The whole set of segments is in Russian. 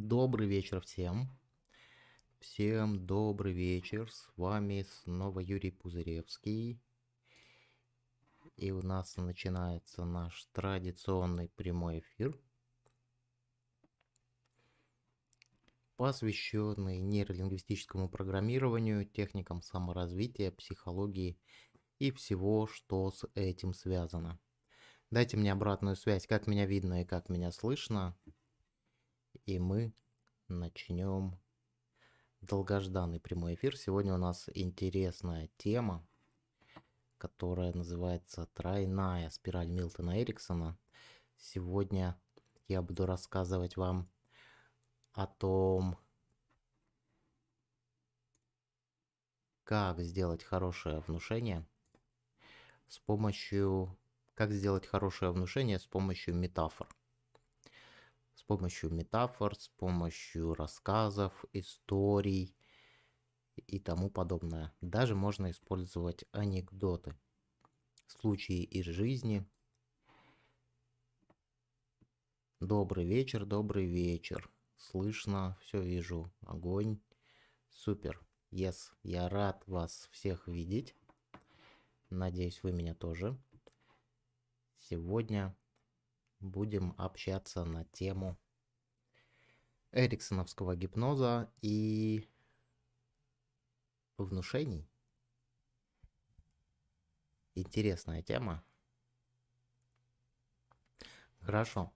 Добрый вечер всем. Всем добрый вечер. С вами снова Юрий Пузыревский. И у нас начинается наш традиционный прямой эфир, посвященный нейролингвистическому программированию, техникам саморазвития, психологии и всего, что с этим связано. Дайте мне обратную связь, как меня видно и как меня слышно. И мы начнем долгожданный прямой эфир. Сегодня у нас интересная тема, которая называется «Тройная спираль Милтона Эриксона». Сегодня я буду рассказывать вам о том, как сделать хорошее внушение с помощью... Как сделать хорошее внушение с помощью метафор помощью метафор, с помощью рассказов, историй и тому подобное. Даже можно использовать анекдоты, случаи из жизни. Добрый вечер, добрый вечер. Слышно, все вижу. Огонь. Супер. Yes, я рад вас всех видеть. Надеюсь, вы меня тоже. Сегодня будем общаться на тему эриксоновского гипноза и внушений. Интересная тема. Хорошо.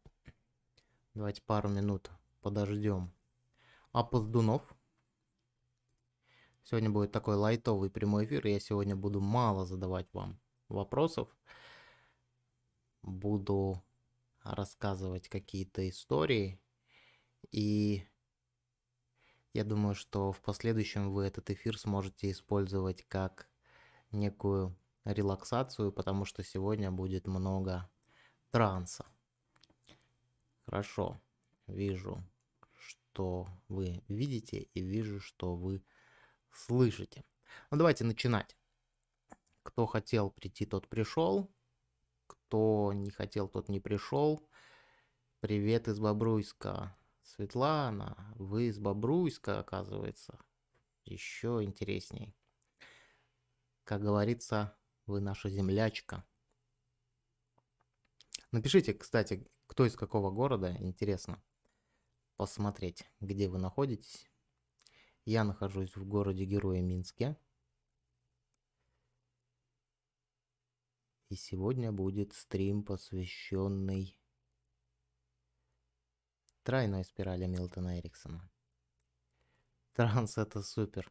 Давайте пару минут подождем опоздунов. Сегодня будет такой лайтовый прямой эфир. Я сегодня буду мало задавать вам вопросов. Буду рассказывать какие-то истории. И я думаю, что в последующем вы этот эфир сможете использовать как некую релаксацию, потому что сегодня будет много транса. Хорошо, вижу, что вы видите и вижу, что вы слышите. Ну давайте начинать. Кто хотел прийти, тот пришел. Кто не хотел, тот не пришел. Привет из Бобруйска. Светлана, вы из Бобруйска, оказывается. Еще интересней. Как говорится, вы наша землячка. Напишите, кстати, кто из какого города, интересно посмотреть, где вы находитесь. Я нахожусь в городе Героя Минске. И сегодня будет стрим, посвященный тройной спирали Милтона Эриксона. Транс это супер.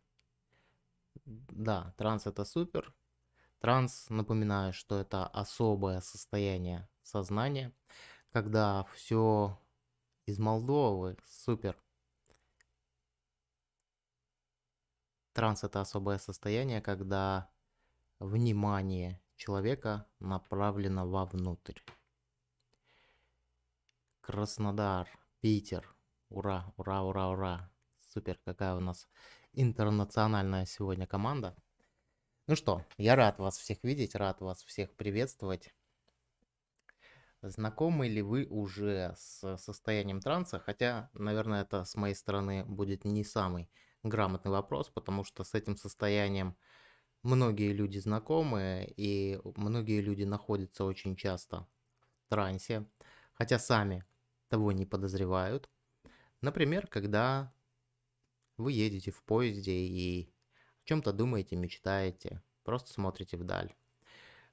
Да, транс это супер. Транс, напоминаю, что это особое состояние сознания, когда все из Молдовы, супер. Транс это особое состояние, когда внимание человека направлено вовнутрь. Краснодар, Питер, ура, ура, ура, ура. Супер, какая у нас интернациональная сегодня команда. Ну что, я рад вас всех видеть, рад вас всех приветствовать. Знакомы ли вы уже с состоянием транса? Хотя, наверное, это с моей стороны будет не самый грамотный вопрос, потому что с этим состоянием многие люди знакомы, и многие люди находятся очень часто в трансе, хотя сами того не подозревают. Например, когда вы едете в поезде и о чем-то думаете, мечтаете, просто смотрите вдаль.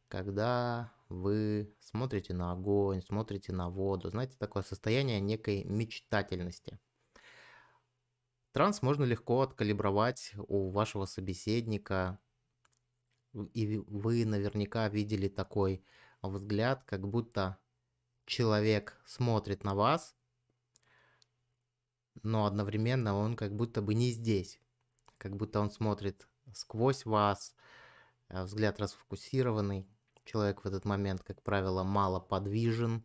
Когда вы смотрите на огонь, смотрите на воду, знаете, такое состояние некой мечтательности. Транс можно легко откалибровать у вашего собеседника, и вы наверняка видели такой взгляд, как будто человек смотрит на вас, но одновременно он как будто бы не здесь. Как будто он смотрит сквозь вас, э, взгляд расфокусированный. Человек в этот момент, как правило, мало подвижен.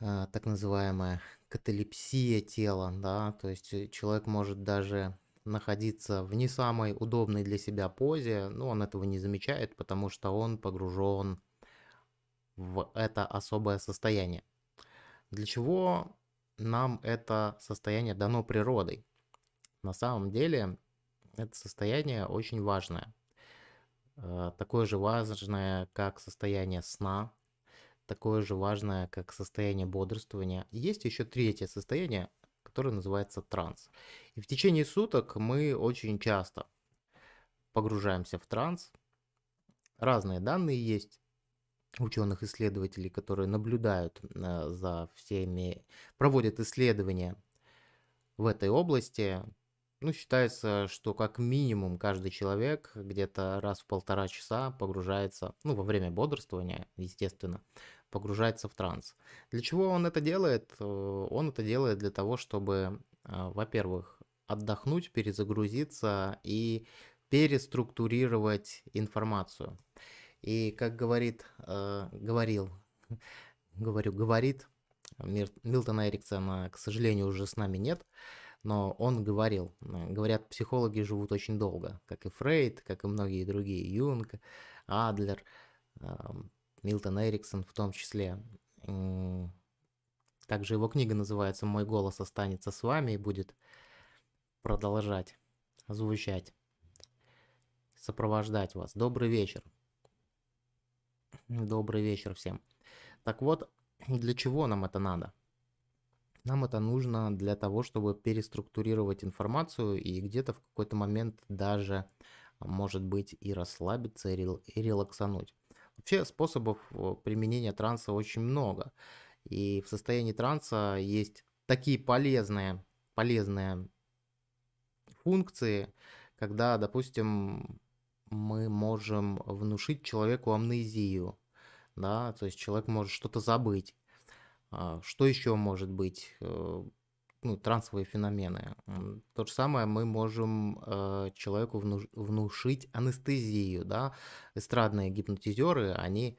Э, так называемая каталепсия тела, да, то есть э, человек может даже находиться в не самой удобной для себя позе, но он этого не замечает, потому что он погружен в это особое состояние. Для чего нам это состояние дано природой. На самом деле это состояние очень важное. Э, такое же важное, как состояние сна, такое же важное, как состояние бодрствования. Есть еще третье состояние, которое называется транс. И в течение суток мы очень часто погружаемся в транс. Разные данные есть ученых-исследователей, которые наблюдают э, за всеми, проводят исследования в этой области. Ну, считается, что как минимум каждый человек где-то раз в полтора часа погружается, ну, во время бодрствования, естественно, погружается в транс. Для чего он это делает? Э, он это делает для того, чтобы, э, во-первых, отдохнуть, перезагрузиться и переструктурировать информацию. И как говорит, э, говорил, говорю, говорит Милтона Эриксона, к сожалению, уже с нами нет, но он говорил, говорят, психологи живут очень долго, как и Фрейд, как и многие другие, Юнг, Адлер, Милтон Эриксон в том числе. Также его книга называется «Мой голос останется с вами» и будет продолжать звучать, сопровождать вас. Добрый вечер. Добрый вечер всем. Так вот, для чего нам это надо? Нам это нужно для того, чтобы переструктурировать информацию и где-то в какой-то момент даже, может быть, и расслабиться, и релаксануть. Вообще способов э, применения транса очень много. И в состоянии транса есть такие полезные, полезные функции, когда, допустим, мы можем внушить человеку амнезию, да, то есть человек может что-то забыть. А, что еще может быть? Ну, трансовые феномены. То же самое мы можем э, человеку внушить анестезию, да. Эстрадные гипнотизеры, они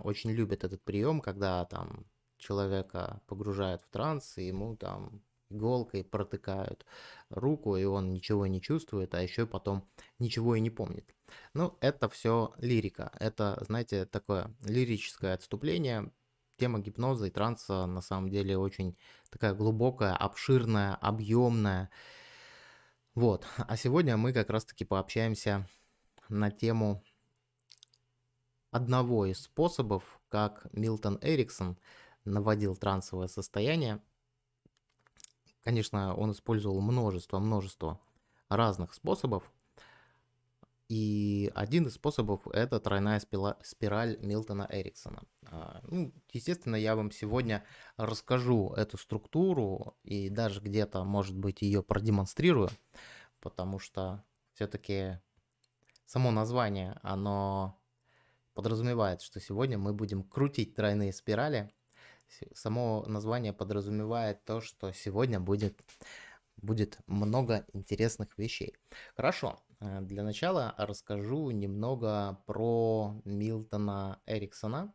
очень любят этот прием, когда там человека погружают в транс, и ему там иголкой протыкают руку, и он ничего не чувствует, а еще потом ничего и не помнит. Ну, это все лирика. Это, знаете, такое лирическое отступление тема гипноза и транса на самом деле очень такая глубокая, обширная, объемная. Вот. А сегодня мы как раз-таки пообщаемся на тему одного из способов, как Милтон Эриксон наводил трансовое состояние. Конечно, он использовал множество-множество разных способов, и один из способов это тройная спираль Милтона Эриксона. А, ну, естественно, я вам сегодня расскажу эту структуру и даже где-то, может быть, ее продемонстрирую, потому что все-таки само название, оно подразумевает, что сегодня мы будем крутить тройные спирали. Само название подразумевает то, что сегодня будет, будет много интересных вещей. Хорошо, для начала расскажу немного про Милтона Эриксона.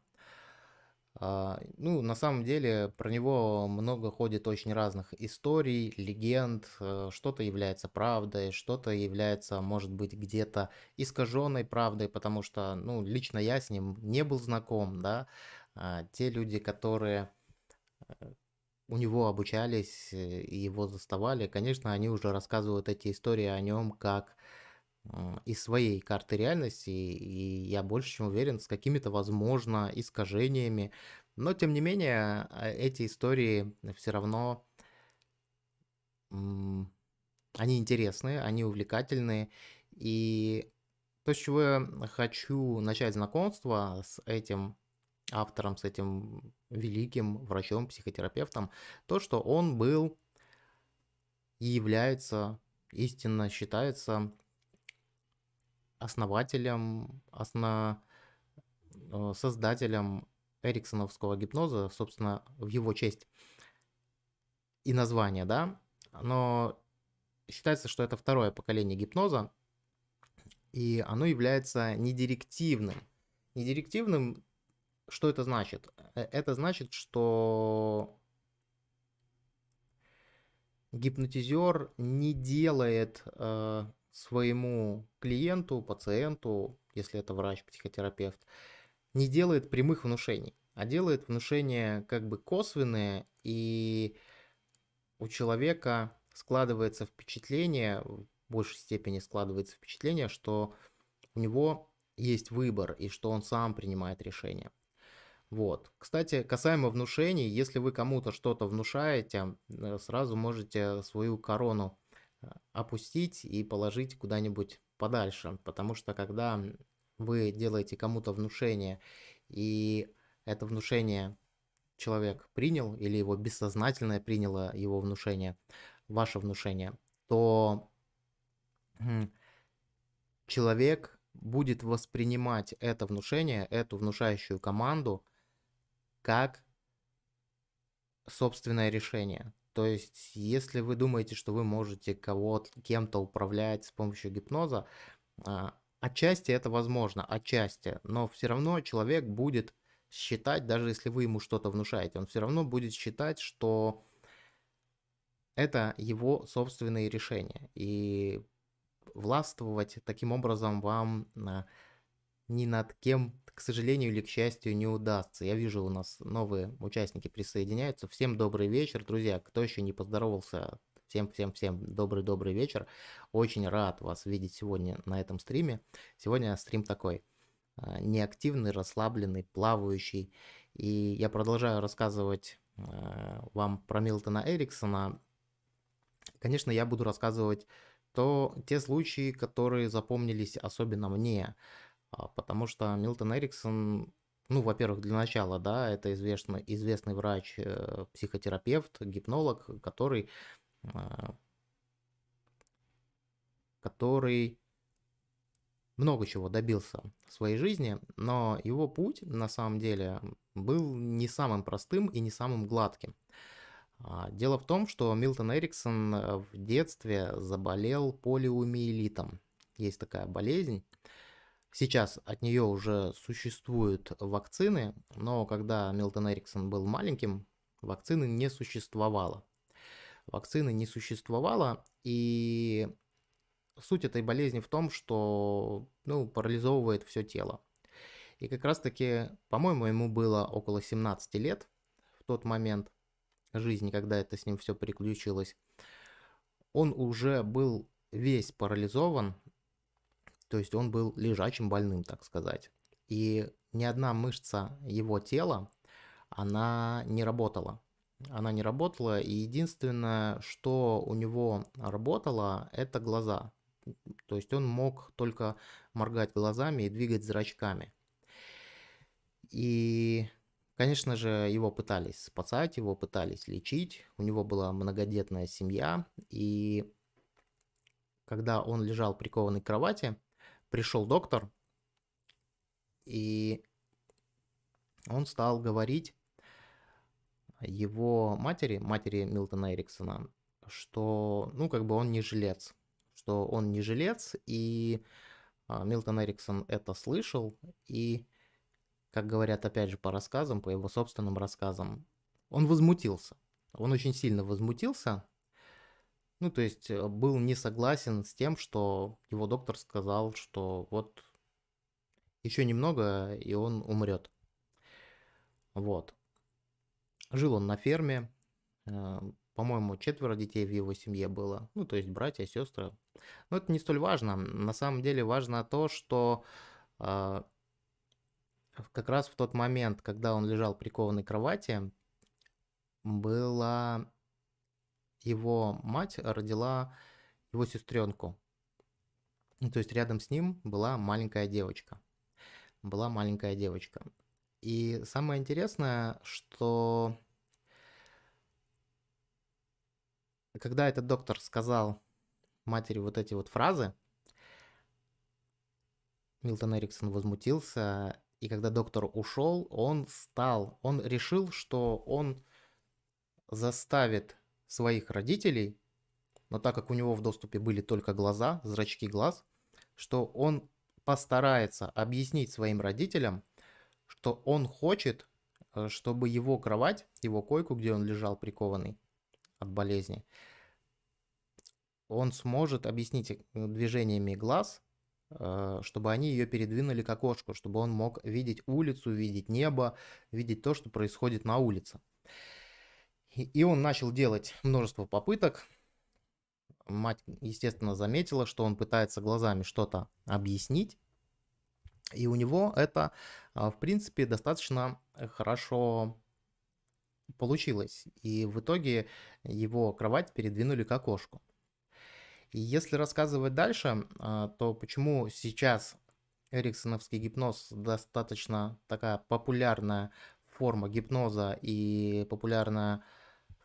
А, ну, на самом деле, про него много ходит очень разных историй, легенд. Э, что-то является правдой, что-то является, может быть, где-то искаженной правдой, потому что, ну, лично я с ним не был знаком, да. А те люди, которые э, у него обучались и его заставали, конечно, они уже рассказывают эти истории о нем как из своей карты реальности, и я больше чем уверен, с какими-то, возможно, искажениями. Но, тем не менее, а, эти истории все равно, они интересные, они увлекательные. И то, с чего я хочу начать знакомство с этим автором, с этим великим врачом, психотерапевтом, то, что он был и является, истинно считается основателем, осно... Э, создателем эриксоновского гипноза, собственно, в его честь и название, да, но считается, что это второе поколение гипноза, и оно является недирективным. Недирективным, что это значит? Э, это значит, что гипнотизер не делает э, своему клиенту, пациенту, если это врач, психотерапевт, не делает прямых внушений, а делает внушения как бы косвенные и у человека складывается впечатление, в большей степени складывается впечатление, что у него есть выбор и что он сам принимает решение. Вот. Кстати, касаемо внушений, если вы кому-то что-то внушаете, сразу можете свою корону опустить и положить куда-нибудь подальше, потому что когда вы делаете кому-то внушение, и это внушение человек принял, или его бессознательное приняло его внушение, ваше внушение, то человек будет воспринимать это внушение, эту внушающую команду как собственное решение. То есть, если вы думаете, что вы можете кого-то, кем-то управлять с помощью гипноза, а, отчасти это возможно, отчасти, но все равно человек будет считать, даже если вы ему что-то внушаете, он все равно будет считать, что это его собственные решения. И властвовать таким образом вам ни над кем, к сожалению или к счастью, не удастся. Я вижу, у нас новые участники присоединяются. Всем добрый вечер, друзья. Кто еще не поздоровался, всем-всем-всем добрый-добрый вечер. Очень рад вас видеть сегодня на этом стриме. Сегодня стрим такой а, неактивный, расслабленный, плавающий. И я продолжаю рассказывать а, вам про Милтона Эриксона. Конечно, я буду рассказывать то те случаи, которые запомнились особенно мне, потому что Милтон Эриксон, ну, во-первых, для начала, да, это известный, известный врач, э, психотерапевт, гипнолог, который, который много чего добился в своей жизни, но его путь на самом деле был не самым простым и не самым гладким. А, дело в том, что Милтон Эриксон э, в детстве заболел полиомиелитом. Есть такая болезнь. Сейчас от нее уже существуют вакцины, но когда Милтон Эриксон был маленьким, вакцины не существовало. Вакцины не существовало, и суть этой болезни в том, что ну, парализовывает все тело. И как раз таки, по-моему, ему было около 17 лет в тот момент жизни, когда это с ним все переключилось. Он уже был весь парализован, то есть он был лежачим больным, так сказать. И ни одна мышца его тела, она не работала. Она не работала, и единственное, что у него работало, это глаза. То есть он мог только моргать глазами и двигать зрачками. И, конечно же, его пытались спасать, его пытались лечить. У него была многодетная семья. И когда он лежал прикованный к кровати, пришел доктор, и он стал говорить его матери, матери Милтона Эриксона, что, ну, как бы он не жилец, что он не жилец, и а, Милтон Эриксон это слышал, и, как говорят опять же по рассказам, по его собственным рассказам, он возмутился. Он очень сильно возмутился, ну, то есть э, был не согласен с тем, что его доктор сказал, что вот еще немного, и он умрет. Вот. Жил он на ферме, э, по-моему, четверо детей в его семье было, ну, то есть братья, сестры. Но это не столь важно. На самом деле важно то, что э, как раз в тот момент, когда он лежал прикованной к кровати, была его мать родила его сестренку. Ну, то есть рядом с ним была маленькая девочка. Была маленькая девочка. И самое интересное, что когда этот доктор сказал матери вот эти вот фразы, Милтон Эриксон возмутился, и когда доктор ушел, он стал, он решил, что он заставит своих родителей, но так как у него в доступе были только глаза, зрачки глаз, что он постарается объяснить своим родителям, что он хочет, э, чтобы его кровать, его койку, где он лежал прикованный, от болезни, он сможет объяснить э, движениями глаз, э, чтобы они ее передвинули к окошку, чтобы он мог видеть улицу, видеть небо, видеть то, что происходит на улице. И он начал делать множество попыток. Мать, естественно, заметила, что он пытается глазами что-то объяснить. И у него это, а, в принципе, достаточно хорошо получилось. И в итоге его кровать передвинули к окошку. И если рассказывать дальше, а, то почему сейчас эриксоновский гипноз достаточно такая популярная форма гипноза и популярная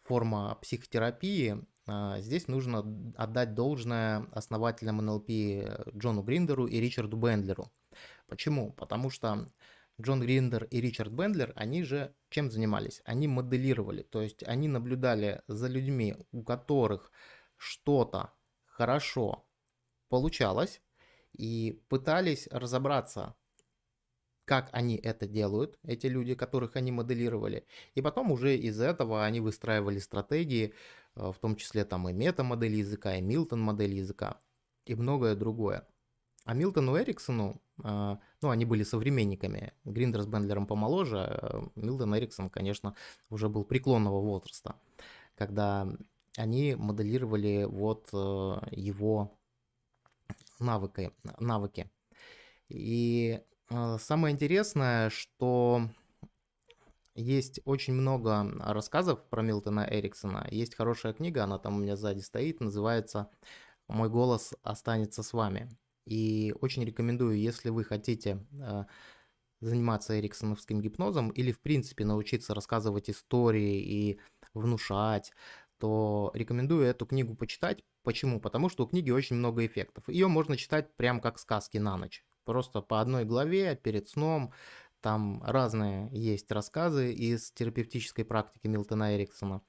форма психотерапии, а, здесь нужно отдать должное основателям НЛП Джону Гриндеру и Ричарду Бендлеру. Почему? Потому что Джон Гриндер и Ричард Бендлер, они же чем занимались? Они моделировали, то есть они наблюдали за людьми, у которых что-то хорошо получалось, и пытались разобраться, как они это делают, эти люди, которых они моделировали. И потом уже из этого они выстраивали стратегии, э, в том числе там и мета-модель языка, и Милтон-модель языка, и многое другое. А Милтону Эриксону, э, ну, они были современниками, Гриндер с Бендлером помоложе, а Милтон Эриксон, конечно, уже был преклонного возраста, когда они моделировали вот э, его навыки. навыки. И э, самое интересное, что есть очень много рассказов про Милтона Эриксона. Есть хорошая книга, она там у меня сзади стоит, называется «Мой голос останется с вами». И очень рекомендую, если вы хотите э, заниматься эриксоновским гипнозом или в принципе научиться рассказывать истории и внушать, то рекомендую эту книгу почитать. Почему? Потому что у книги очень много эффектов. Ее можно читать прям как сказки на ночь. Просто по одной главе перед сном. Там разные есть рассказы из терапевтической практики Милтона Эриксона.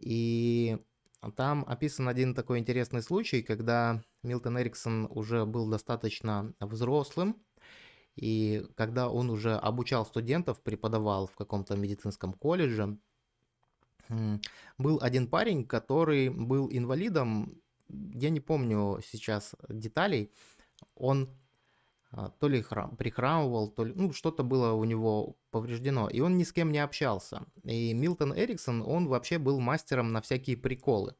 И там описан один такой интересный случай, когда Милтон Эриксон уже был достаточно взрослым, и когда он уже обучал студентов, преподавал в каком-то медицинском колледже, был один парень, который был инвалидом, я не помню сейчас деталей, он то ли храм, прихрамывал, то ли, ну, что-то было у него повреждено, и он ни с кем не общался. И Милтон Эриксон, он вообще был мастером на всякие приколы.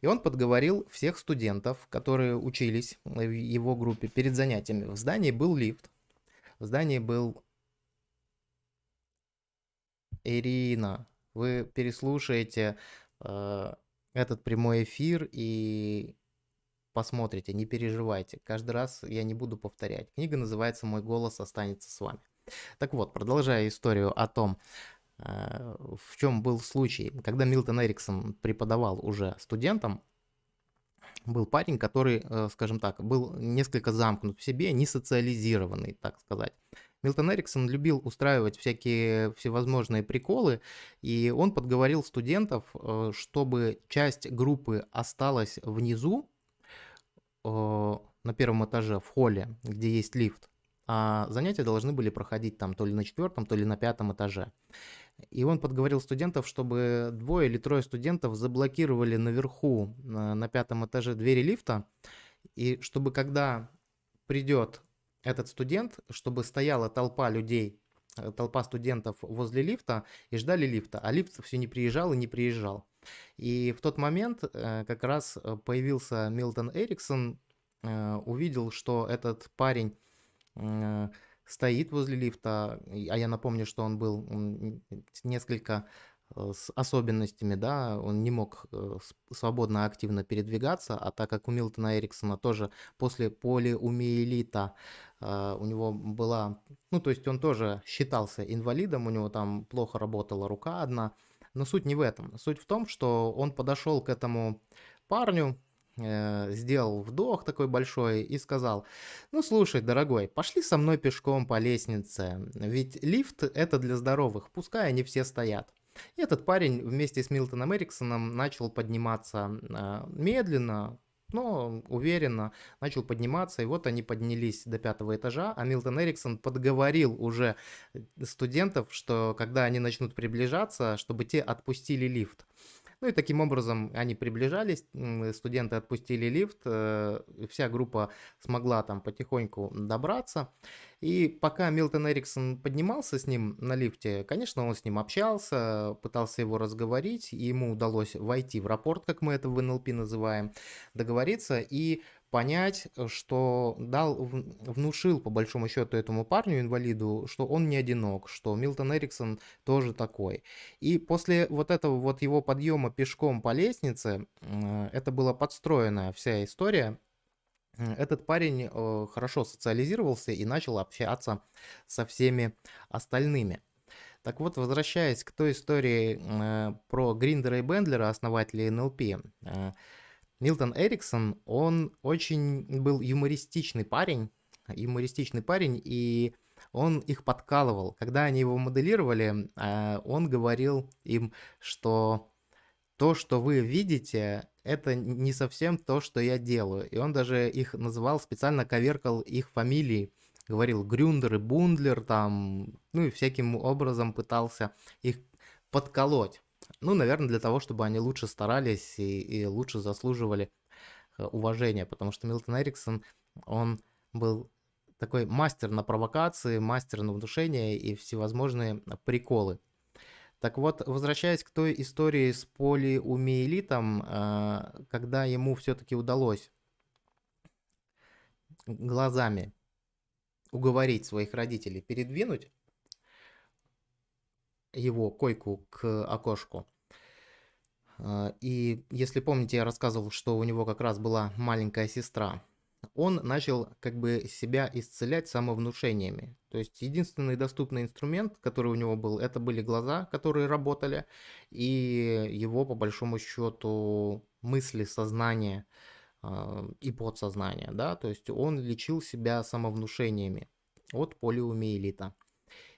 И он подговорил всех студентов, которые учились в его группе перед занятиями. В здании был лифт, в здании был Ирина, вы переслушаете э, этот прямой эфир и посмотрите, не переживайте. Каждый раз я не буду повторять. Книга называется «Мой голос останется с вами». Так вот, продолжая историю о том, э, в чем был случай, когда Милтон Эриксон преподавал уже студентам, был парень, который, э, скажем так, был несколько замкнут в себе, не социализированный, так сказать. Милтон Эриксон любил устраивать всякие всевозможные приколы, и он подговорил студентов, э, чтобы часть группы осталась внизу, на первом этаже, в холле, где есть лифт, а занятия должны были проходить там то ли на четвертом, то ли на пятом этаже. И он подговорил студентов, чтобы двое или трое студентов заблокировали наверху на, на пятом этаже двери лифта, и чтобы когда придет этот студент, чтобы стояла толпа людей, э, толпа студентов возле лифта и ждали лифта, а лифт все не приезжал и не приезжал. И в тот момент э, как раз э, появился Милтон Эриксон, увидел, что этот парень стоит возле лифта, а я напомню, что он был несколько Э, с особенностями, да, он не мог э, свободно, активно передвигаться, а так как у Милтона Эриксона тоже после полиумиелита э, у него была, ну, то есть он тоже считался инвалидом, у него там плохо работала рука одна, но суть не в этом. Суть в том, что он подошел к этому парню, сделал вдох такой большой и сказал, ну слушай, дорогой, пошли со мной пешком по лестнице, ведь лифт это для здоровых, пускай они все стоят. И этот парень вместе с Милтоном Эриксоном начал подниматься а, медленно, но уверенно начал подниматься, и вот они поднялись до пятого этажа, а Милтон Эриксон подговорил уже студентов, что когда они начнут приближаться, чтобы те отпустили лифт. Ну и таким образом они приближались, студенты отпустили лифт, э, вся группа смогла там потихоньку добраться. И пока Милтон Эриксон поднимался с ним на лифте, конечно, он с ним общался, пытался его разговорить, и ему удалось войти в рапорт, как мы это в НЛП называем, договориться, и понять, что дал, внушил по большому счету этому парню, инвалиду, что он не одинок, что Милтон Эриксон тоже такой. И после вот этого вот его подъема пешком по лестнице, это была подстроенная вся история, этот парень э, хорошо социализировался и начал общаться со всеми остальными. Так вот, возвращаясь к той истории э, про Гриндера и Бендлера, основателей НЛП, э, Милтон Эриксон, он очень был юмористичный парень, юмористичный парень, и он их подкалывал. Когда они его моделировали, э, он говорил им, что то, что вы видите, это не совсем то, что я делаю. И он даже их называл, специально коверкал их фамилии. Говорил Грюндер и Бундлер там, ну и всяким образом пытался их подколоть. Ну, наверное, для того, чтобы они лучше старались и, и лучше заслуживали э, уважения, потому что Милтон Эриксон, он был такой мастер на провокации, мастер на внушение и всевозможные приколы. Так вот, возвращаясь к той истории с полиумиелитом, э, когда ему все-таки удалось глазами уговорить своих родителей передвинуть его койку к окошку. А, и если помните, я рассказывал, что у него как раз была маленькая сестра. Он начал как бы себя исцелять самовнушениями. То есть единственный доступный инструмент, который у него был, это были глаза, которые работали, и его по большому счету мысли, сознание э, и подсознание, да, то есть он лечил себя самовнушениями от полиомиелита.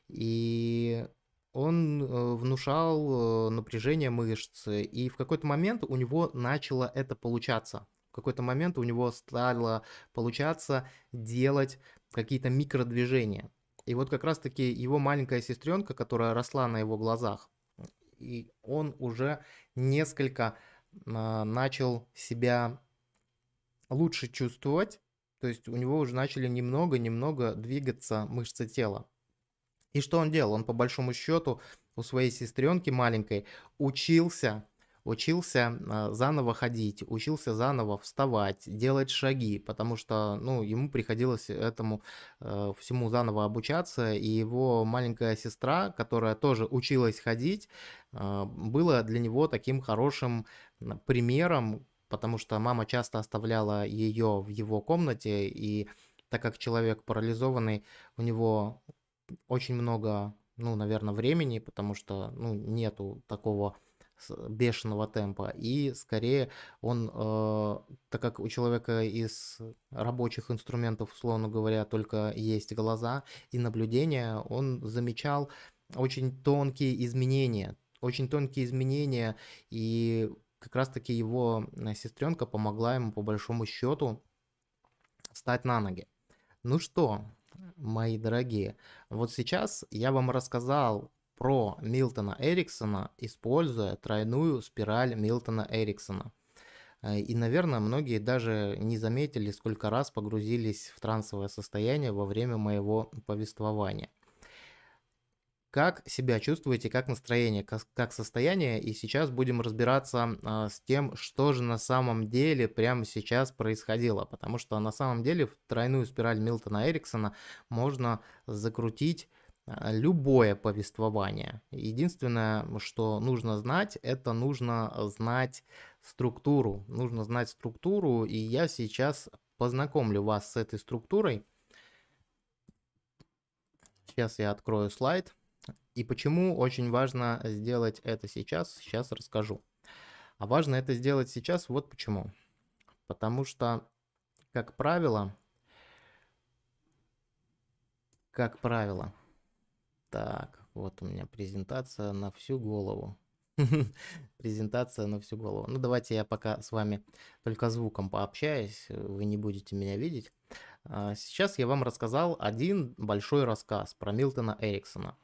И он э, внушал э, напряжение мышц, и в какой-то момент у него начало это получаться. В какой-то момент у него стало получаться делать какие-то микродвижения. И вот как раз-таки его маленькая сестренка, которая росла на его глазах, и он уже несколько а, начал себя лучше чувствовать, то есть у него уже начали немного-немного двигаться мышцы тела. И что он делал? Он по большому счету у своей сестренки маленькой учился, учился а, заново ходить, учился заново вставать, делать шаги, потому что, ну, ему приходилось этому э, всему заново обучаться, и его маленькая сестра, которая тоже училась ходить, э, была для него таким хорошим примером, потому что мама часто оставляла ее в его комнате, и так как человек парализованный, у него очень много, ну, наверное, времени, потому что, ну, нету такого бешеного темпа, и скорее он, э, так как у человека из рабочих инструментов, условно говоря, только есть глаза и наблюдение, он замечал очень тонкие изменения, очень тонкие изменения, и как раз-таки его э, сестренка помогла ему по большому счету встать на ноги. Ну что, мои дорогие. Вот сейчас я вам рассказал про Милтона Эриксона, используя тройную спираль Милтона Эриксона. Э, и, наверное, многие даже не заметили, сколько раз погрузились в трансовое состояние во время моего повествования. Как себя чувствуете, как настроение, как, состояние? И сейчас будем разбираться а, с тем, что же на самом деле прямо сейчас происходило. Потому что на самом деле в тройную спираль Милтона Эриксона можно закрутить а, любое повествование. Единственное, что нужно знать, это нужно знать структуру. Нужно знать структуру, и я сейчас познакомлю вас с этой структурой. Сейчас я открою слайд. И почему очень важно сделать это сейчас, сейчас расскажу. А важно это сделать сейчас вот почему. Потому что, как правило, как правило, так, вот у меня презентация на всю голову. презентация на всю голову. Ну, давайте я пока с вами только звуком пообщаюсь, вы не будете меня видеть. А, сейчас я вам рассказал один большой рассказ про Милтона Эриксона.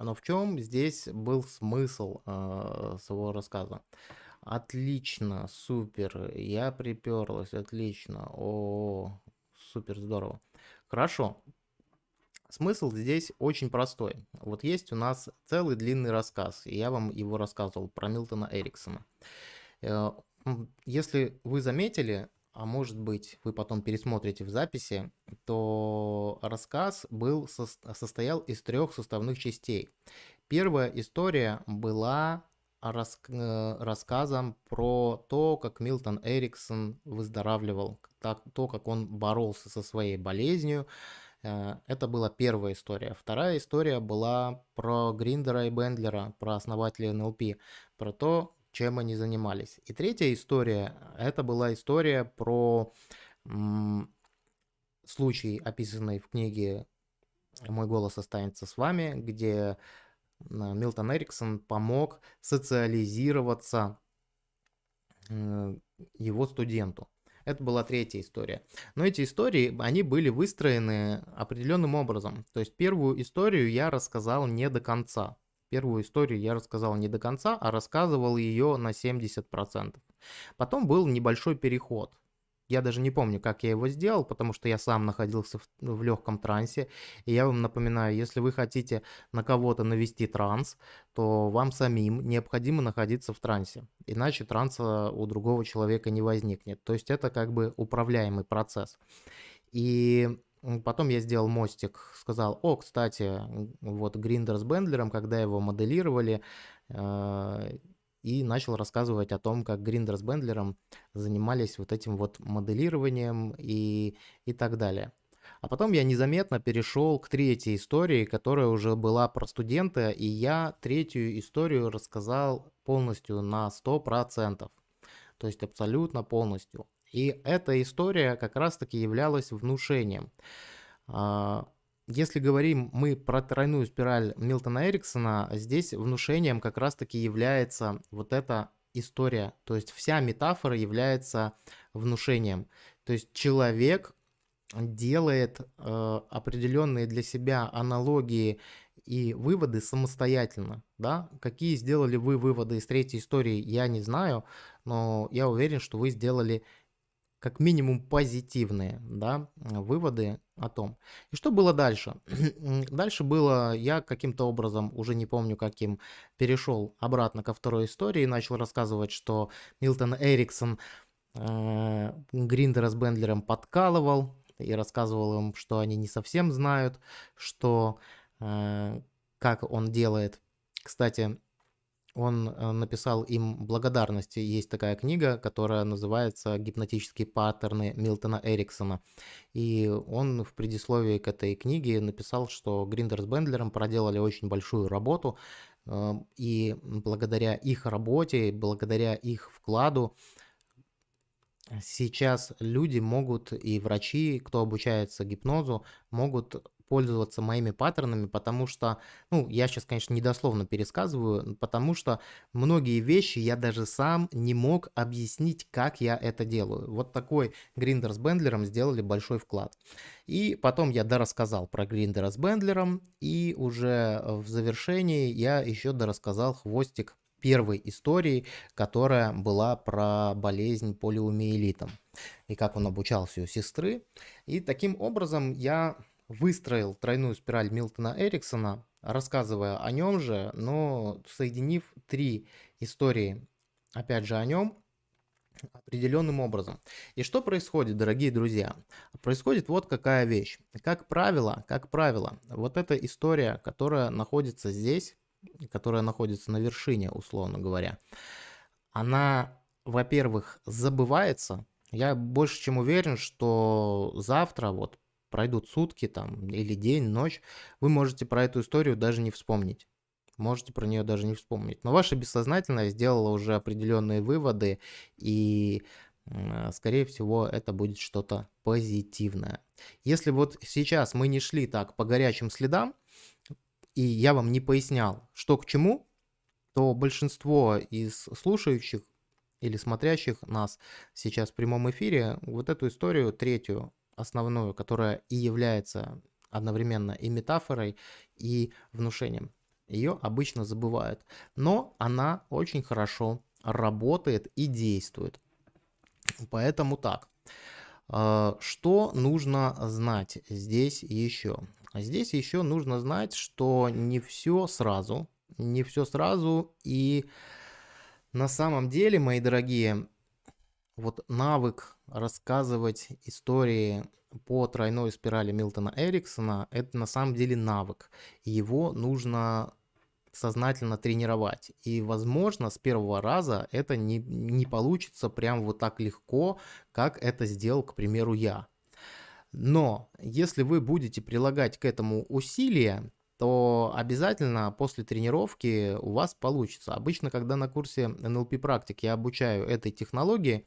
Но в чем здесь был смысл э, своего рассказа? Отлично, супер. Я приперлась, отлично. О, супер здорово. Хорошо. Смысл здесь очень простой. Вот есть у нас целый длинный рассказ, и я вам его рассказывал про Милтона Эриксона. Э, если вы заметили, а может быть вы потом пересмотрите в записи, то рассказ был, состоял из трех составных частей. Первая история была рас, э, рассказом про то, как Милтон Эриксон выздоравливал, так, то, как он боролся со своей болезнью, Э, это была первая история. Вторая история была про Гриндера и Бендлера, про основателей НЛП, про то, чем они занимались. И третья история, это была история про случай, описанный в книге «Мой голос останется с вами», где Милтон Эриксон помог социализироваться э, его студенту. Это была третья история. Но эти истории, они были выстроены определенным образом. То есть первую историю я рассказал не до конца. Первую историю я рассказал не до конца, а рассказывал ее на 70%. Потом был небольшой переход. Я даже не помню, как я его сделал, потому что я сам находился в, в легком трансе. И я вам напоминаю, если вы хотите на кого-то навести транс, то вам самим необходимо находиться в трансе. Иначе транса у другого человека не возникнет. То есть это как бы управляемый процесс. И Потом я сделал мостик, сказал, о, кстати, вот Гриндер с Бендлером, когда его моделировали, э, и начал рассказывать о том, как Гриндер с Бендлером занимались вот этим вот моделированием и, и так далее. А потом я незаметно перешел к третьей истории, которая уже была про студента, и я третью историю рассказал полностью на 100%. То есть абсолютно полностью. И эта история как раз-таки являлась внушением. А, если говорим мы про тройную спираль Милтона Эриксона, здесь внушением как раз-таки является вот эта история. То есть вся метафора является внушением. То есть человек делает э, определенные для себя аналогии и выводы самостоятельно. Да? Какие сделали вы выводы из третьей истории, я не знаю, но я уверен, что вы сделали как минимум позитивные да, выводы о том. И что было дальше? дальше было, я каким-то образом, уже не помню каким, перешел обратно ко второй истории и начал рассказывать, что Милтон Эриксон э, Гриндера с Бендлером подкалывал и рассказывал им, что они не совсем знают, что э, как он делает. Кстати, он э, написал им благодарности. Есть такая книга, которая называется «Гипнотические паттерны Милтона Эриксона». И он в предисловии к этой книге написал, что Гриндер с Бендлером проделали очень большую работу, э, и благодаря их работе, благодаря их вкладу, сейчас люди могут, и врачи, кто обучается гипнозу, могут пользоваться моими паттернами, потому что, ну, я сейчас, конечно, недословно пересказываю, потому что многие вещи я даже сам не мог объяснить, как я это делаю. Вот такой Гриндер с Бендлером сделали большой вклад. И потом я дорассказал про Гриндера с Бендлером, и уже в завершении я еще дорассказал хвостик первой истории, которая была про болезнь полиомиелитом и как он обучался у сестры. И таким образом я выстроил тройную спираль Милтона Эриксона, рассказывая о нем же, но соединив три истории, опять же, о нем, определенным образом. И что происходит, дорогие друзья? Происходит вот какая вещь. Как правило, как правило, вот эта история, которая находится здесь, которая находится на вершине, условно говоря, она, во-первых, забывается. Я больше чем уверен, что завтра, вот пройдут сутки там или день, ночь, вы можете про эту историю даже не вспомнить. Можете про нее даже не вспомнить. Но ваше бессознательное сделало уже определенные выводы, и, скорее всего, это будет что-то позитивное. Если вот сейчас мы не шли так по горячим следам, и я вам не пояснял, что к чему, то большинство из слушающих или смотрящих нас сейчас в прямом эфире вот эту историю третью основную, которая и является одновременно и метафорой, и внушением. Ее обычно забывают, но она очень хорошо работает и действует. Поэтому так. А, что нужно знать здесь еще? Здесь еще нужно знать, что не все сразу, не все сразу и на самом деле, мои дорогие, вот навык рассказывать истории по тройной спирали Милтона Эриксона, это на самом деле навык. Его нужно сознательно тренировать. И, возможно, с первого раза это не, не получится прям вот так легко, как это сделал, к примеру, я. Но если вы будете прилагать к этому усилия, то обязательно после тренировки у вас получится. Обычно, когда на курсе NLP практик я обучаю этой технологии,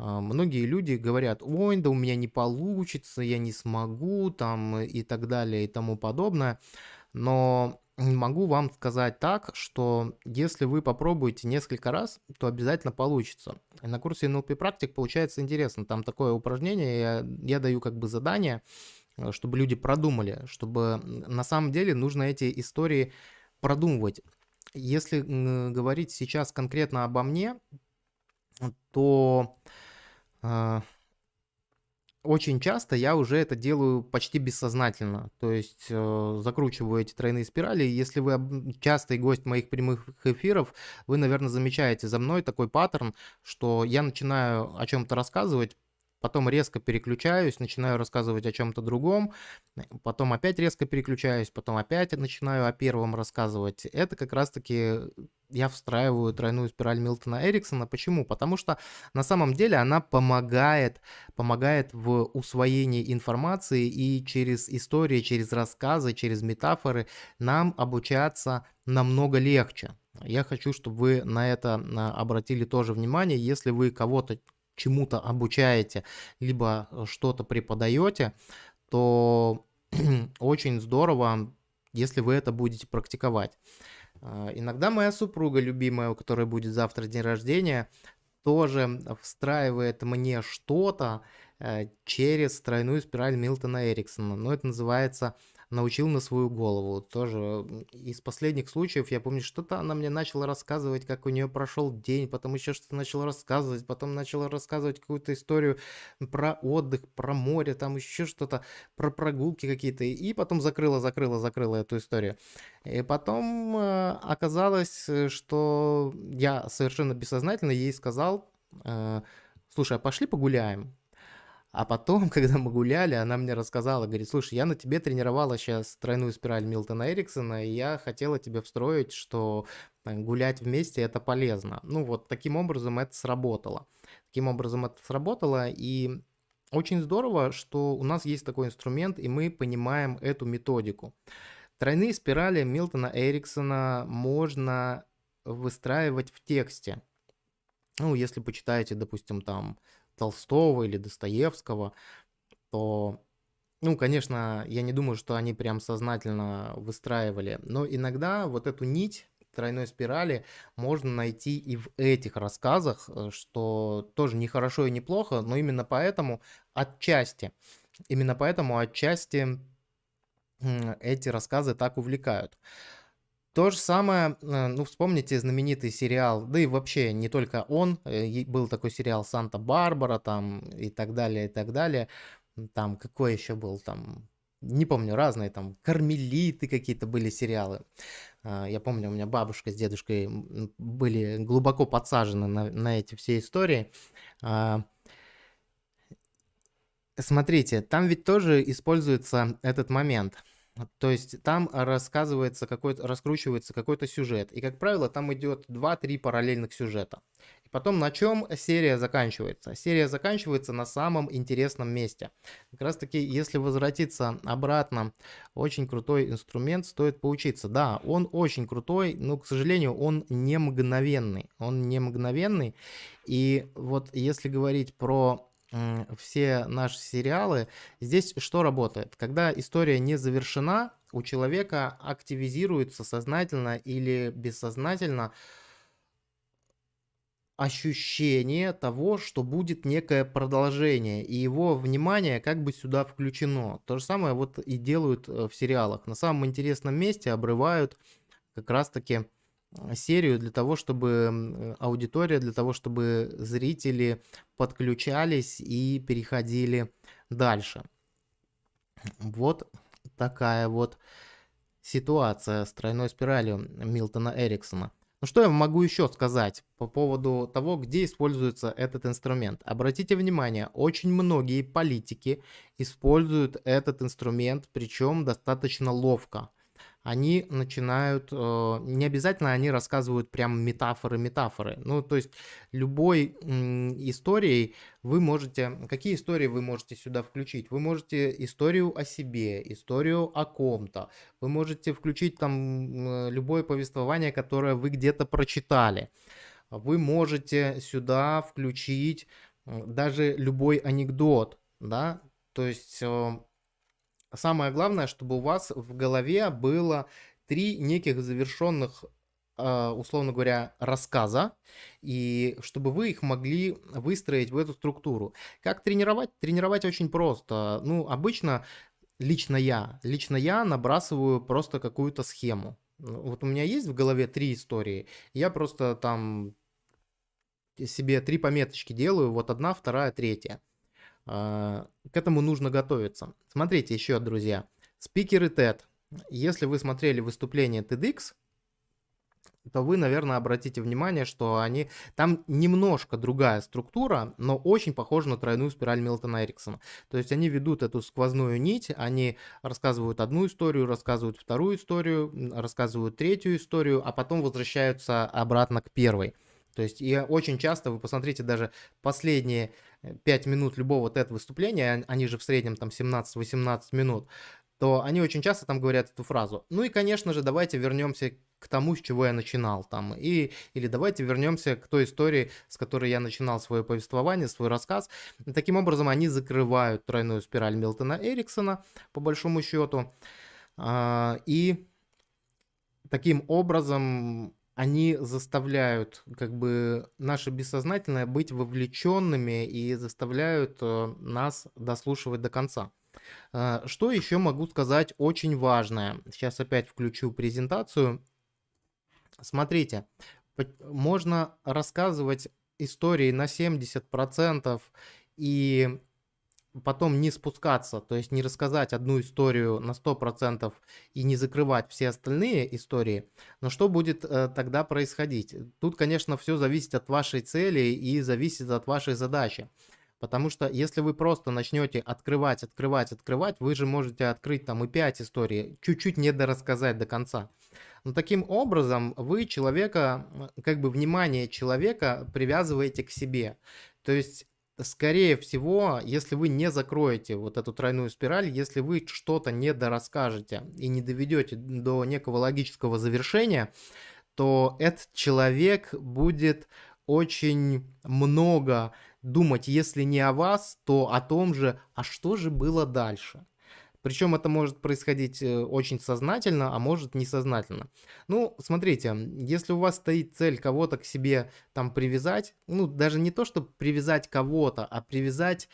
многие люди говорят, ой, да у меня не получится, я не смогу, там и так далее и тому подобное. Но могу вам сказать так, что если вы попробуете несколько раз, то обязательно получится. На курсе NLP практик получается интересно. Там такое упражнение, я, я даю как бы задание, э, чтобы люди продумали, чтобы на самом деле нужно эти истории продумывать. Если говорить сейчас конкретно обо мне, то э, очень часто я уже это делаю почти бессознательно. То есть э, закручиваю эти тройные спирали. Если вы частый гость моих прямых эфиров, вы, наверное, замечаете за мной такой паттерн, что я начинаю о чем-то рассказывать, потом резко переключаюсь, начинаю рассказывать о чем-то другом, потом опять резко переключаюсь, потом опять начинаю о первом рассказывать. Это как раз-таки я встраиваю тройную спираль Милтона Эриксона. Почему? Потому что на самом деле она помогает, помогает в усвоении информации и через истории, через рассказы, через метафоры нам обучаться намного легче. Я хочу, чтобы вы на это обратили тоже внимание. Если вы кого-то чему-то обучаете, либо э, что-то преподаете, то очень здорово, если вы это будете практиковать. А, иногда моя супруга любимая, у которой будет завтра день рождения, тоже встраивает мне что-то э, через тройную спираль Милтона Эриксона. Но это называется научил на свою голову. Тоже из последних случаев я помню, что-то она мне начала рассказывать, как у нее прошел день, потом еще что-то начала рассказывать, потом начала рассказывать какую-то историю про отдых, про море, там еще что-то, про прогулки какие-то, и потом закрыла, закрыла, закрыла эту историю. И потом э, оказалось, что я совершенно бессознательно ей сказал, э, слушай, а пошли погуляем. А потом, когда мы гуляли, она мне рассказала, говорит, слушай, я на тебе тренировала сейчас тройную спираль Милтона Эриксона, и я хотела тебе встроить, что гулять вместе это полезно. Ну вот таким образом это сработало. Таким образом это сработало, и очень здорово, что у нас есть такой инструмент, и мы понимаем эту методику. Тройные спирали Милтона Эриксона можно выстраивать в тексте. Ну, если почитаете, допустим, там Толстого или Достоевского, то, ну, конечно, я не думаю, что они прям сознательно выстраивали, но иногда вот эту нить тройной спирали можно найти и в этих рассказах, э, что тоже не хорошо и не плохо, но именно поэтому отчасти, именно поэтому отчасти эти рассказы так увлекают. То же самое, э, ну, вспомните знаменитый сериал, да и вообще не только он, э, был такой сериал «Санта-Барбара» там и так далее, и так далее. Там какой еще был, там, не помню, разные там, «Кармелиты» какие-то были сериалы. А, я помню, у меня бабушка с дедушкой были глубоко подсажены на, на эти все истории. А, смотрите, там ведь тоже используется этот момент – то есть там рассказывается какой-то, раскручивается какой-то сюжет. И, как правило, там идет 2-3 параллельных сюжета. И потом на чем серия заканчивается? Серия заканчивается на самом интересном месте. Как раз таки, если возвратиться обратно, очень крутой инструмент, стоит поучиться. Да, он очень крутой, но, к сожалению, он не мгновенный. Он не мгновенный. И вот если говорить про все наши сериалы, здесь что работает? Когда история не завершена, у человека активизируется сознательно или бессознательно ощущение того, что будет некое продолжение, и его внимание как бы сюда включено. То же самое вот и делают э, в сериалах. На самом интересном месте обрывают как раз-таки серию для того, чтобы аудитория, для того, чтобы зрители подключались и переходили дальше. Вот такая вот ситуация с тройной спиралью Милтона Эриксона. Ну что я могу еще сказать по поводу того, где используется этот инструмент? Обратите внимание, очень многие политики используют этот инструмент, причем достаточно ловко они начинают, э, не обязательно они рассказывают прям метафоры-метафоры. Ну, то есть любой историей вы можете, какие истории вы можете сюда включить? Вы можете историю о себе, историю о ком-то, вы можете включить там любое повествование, которое вы где-то прочитали. Вы можете сюда включить даже любой анекдот, да, то есть э, самое главное, чтобы у вас в голове было три неких завершенных, а, условно говоря, рассказа, и чтобы вы их могли выстроить в эту структуру. Как тренировать? Тренировать очень просто. Ну, обычно лично я, лично я набрасываю просто какую-то схему. Ну, вот у меня есть в голове три истории, я просто там себе три пометочки делаю, вот одна, вторая, третья. А, к этому нужно готовиться. Смотрите еще, друзья. Спикеры TED. Если вы смотрели выступление TEDx, то вы, наверное, обратите внимание, что они... Там немножко другая структура, но очень похожа на тройную спираль Милтона Эриксона. То есть они ведут эту сквозную нить, они рассказывают одну историю, рассказывают вторую историю, рассказывают третью историю, а потом возвращаются обратно к первой. То есть и очень часто, вы посмотрите, даже последние 5 минут любого TED выступления, они же в среднем там 17-18 минут, то они очень часто там говорят эту фразу. Ну и, конечно же, давайте вернемся к тому, с чего я начинал там. И, или давайте вернемся к той истории, с которой я начинал свое повествование, свой рассказ. И таким образом, они закрывают тройную спираль Милтона Эриксона, по большому счету. А, и таким образом они заставляют как бы наше бессознательное быть вовлеченными и заставляют э, нас дослушивать до конца. Э, что еще могу сказать очень важное? Сейчас опять включу презентацию. Смотрите, можно рассказывать истории на 70% и потом не спускаться, то есть не рассказать одну историю на 100% и не закрывать все остальные истории, но что будет э, тогда происходить? Тут, конечно, все зависит от вашей цели и зависит от вашей задачи. Потому что если вы просто начнете открывать, открывать, открывать, вы же можете открыть там и 5 историй, чуть-чуть не дорассказать до конца. Но таким образом вы человека, как бы внимание человека привязываете к себе. То есть скорее всего, если вы не закроете вот эту тройную спираль, если вы что-то не дорасскажете и не доведете до некого логического завершения, то этот человек будет очень много думать, если не о вас, то о том же, а что же было дальше. Причем это может происходить э, очень сознательно, а может несознательно. Ну, смотрите, если у вас стоит цель кого-то к себе там привязать, ну, даже не то, чтобы привязать кого-то, а привязать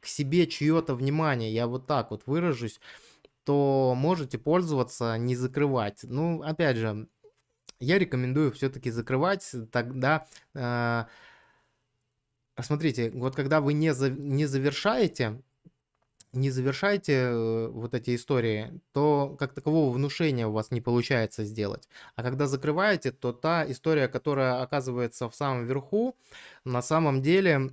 к себе чье-то внимание, я вот так вот выражусь, то можете пользоваться, не закрывать. Ну, опять же, я рекомендую все-таки закрывать, тогда... Э, смотрите, вот когда вы не, за, не завершаете не завершаете э, вот эти истории, то как такового внушения у вас не получается сделать. А когда закрываете, то та история, которая оказывается в самом верху, на самом деле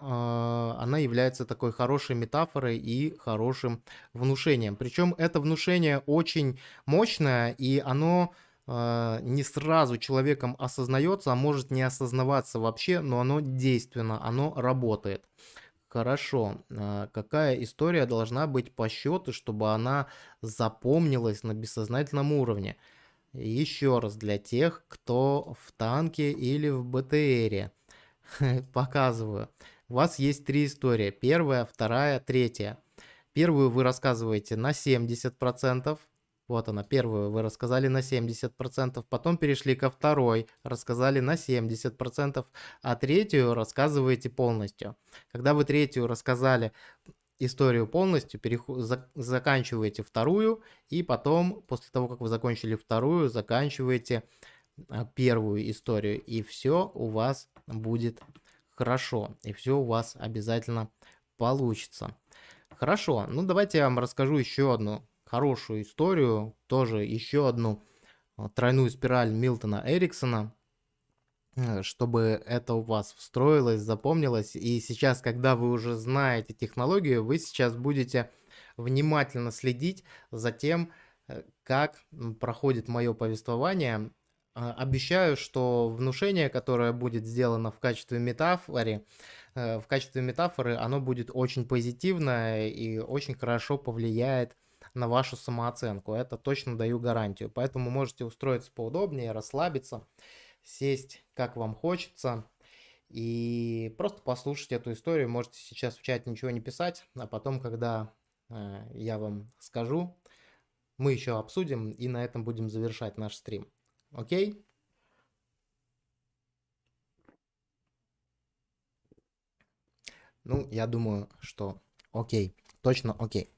а, она является такой хорошей метафорой и хорошим внушением. Причем это внушение очень мощное, и оно а, не сразу человеком осознается, а может не осознаваться вообще, но оно действенно, оно работает. Хорошо. А какая история должна быть по счету, чтобы она запомнилась на бессознательном уровне? Еще раз, для тех, кто в танке или в БТРе. Показываю. У вас есть три истории. Первая, вторая, третья. Первую вы рассказываете на 70%, вот она, первую вы рассказали на 70%, потом перешли ко второй, рассказали на 70%, а третью рассказываете полностью. Когда вы третью рассказали историю полностью, переход, за, заканчиваете вторую, и потом, после того, как вы закончили вторую, заканчиваете а, первую историю, и все у вас будет хорошо, и все у вас обязательно получится. Хорошо, ну давайте я вам расскажу еще одну хорошую историю, тоже еще одну а, тройную спираль Милтона Эриксона, э, чтобы это у вас встроилось, запомнилось. И сейчас, когда вы уже знаете технологию, вы сейчас будете внимательно следить за тем, э, как проходит мое повествование. А, обещаю, что внушение, которое будет сделано в качестве метафоры, э, в качестве метафоры, оно будет очень позитивное и очень хорошо повлияет на вашу самооценку. Это точно даю гарантию. Поэтому можете устроиться поудобнее, расслабиться, сесть как вам хочется и просто послушать эту историю. Можете сейчас в чате ничего не писать, а потом, когда э, я вам скажу, мы еще обсудим и на этом будем завершать наш стрим. Окей? Ну, я думаю, что окей, точно окей.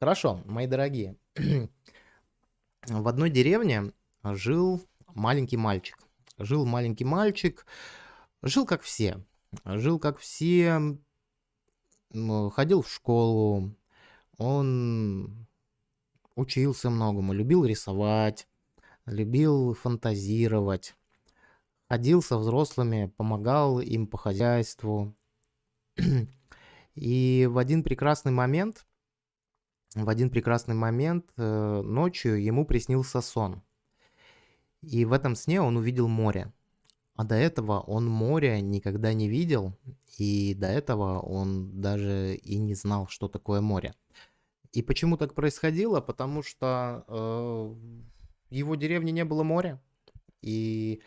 Хорошо, мои дорогие. В одной деревне жил маленький мальчик. Жил маленький мальчик, жил как все. Жил как все, ходил в школу, он учился многому, любил рисовать, любил фантазировать, ходил со взрослыми, помогал им по хозяйству. И в один прекрасный момент в один прекрасный момент э, ночью ему приснился сон. И в этом сне он увидел море. А до этого он моря никогда не видел, и до этого он даже и не знал, что такое море. И почему так происходило? Потому что э, в его деревне не было моря, и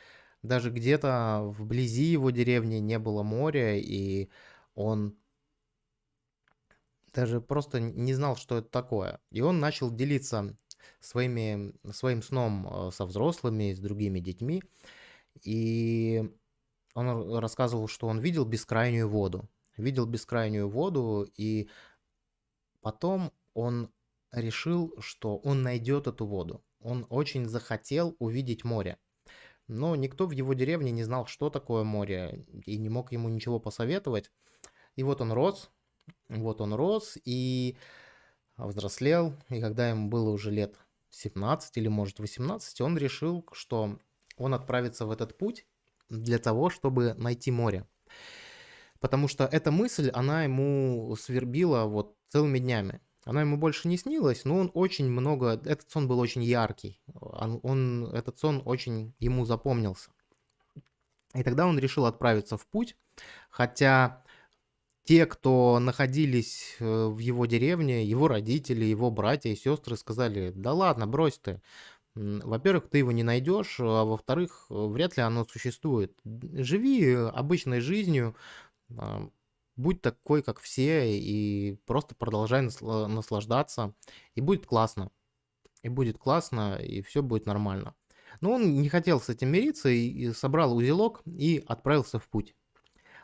даже где-то вблизи его деревни не было моря, и он даже просто не знал, что это такое. И он начал делиться своими, своим сном э, со взрослыми, с другими детьми. И он рассказывал, что он видел бескрайнюю воду. Видел бескрайнюю воду, и потом он решил, что он найдет эту воду. Он очень захотел увидеть море. Но никто в его деревне не знал, что такое море, и не мог ему ничего посоветовать. И вот он рос, вот он рос и взрослел, и когда ему было уже лет 17 или может 18, он решил, что он отправится в этот путь для того, чтобы найти море. Потому что эта мысль, она ему свербила вот целыми днями. Она ему больше не снилась, но он очень много... Этот сон был очень яркий. Он, он, этот сон очень ему запомнился. И тогда он решил отправиться в путь, хотя те, кто находились э, в его деревне, его родители, его братья и сестры сказали, да ладно, брось ты. Во-первых, ты его не найдешь, а во-вторых, вряд ли оно существует. Живи обычной жизнью, а, будь такой, как все, и просто продолжай наслаждаться, и будет классно. И будет классно, и все будет нормально. Но он не хотел с этим мириться, и собрал узелок и отправился в путь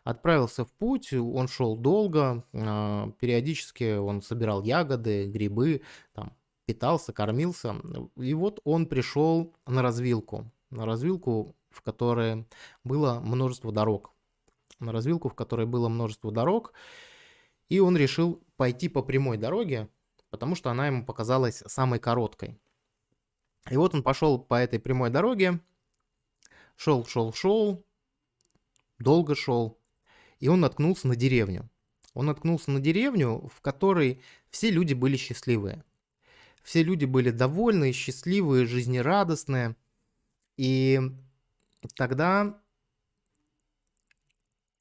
отправился в путь, он шел долго, а, периодически он собирал ягоды, грибы, там, питался, кормился. И вот он пришел на развилку, на развилку, в которой было множество дорог. На развилку, в которой было множество дорог. И он решил пойти по прямой дороге, потому что она ему показалась самой короткой. И вот он пошел по этой прямой дороге, шел, шел, шел, долго шел, и он наткнулся на деревню. Он наткнулся на деревню, в которой все люди были счастливые. Все люди были довольны, счастливые, жизнерадостные. И тогда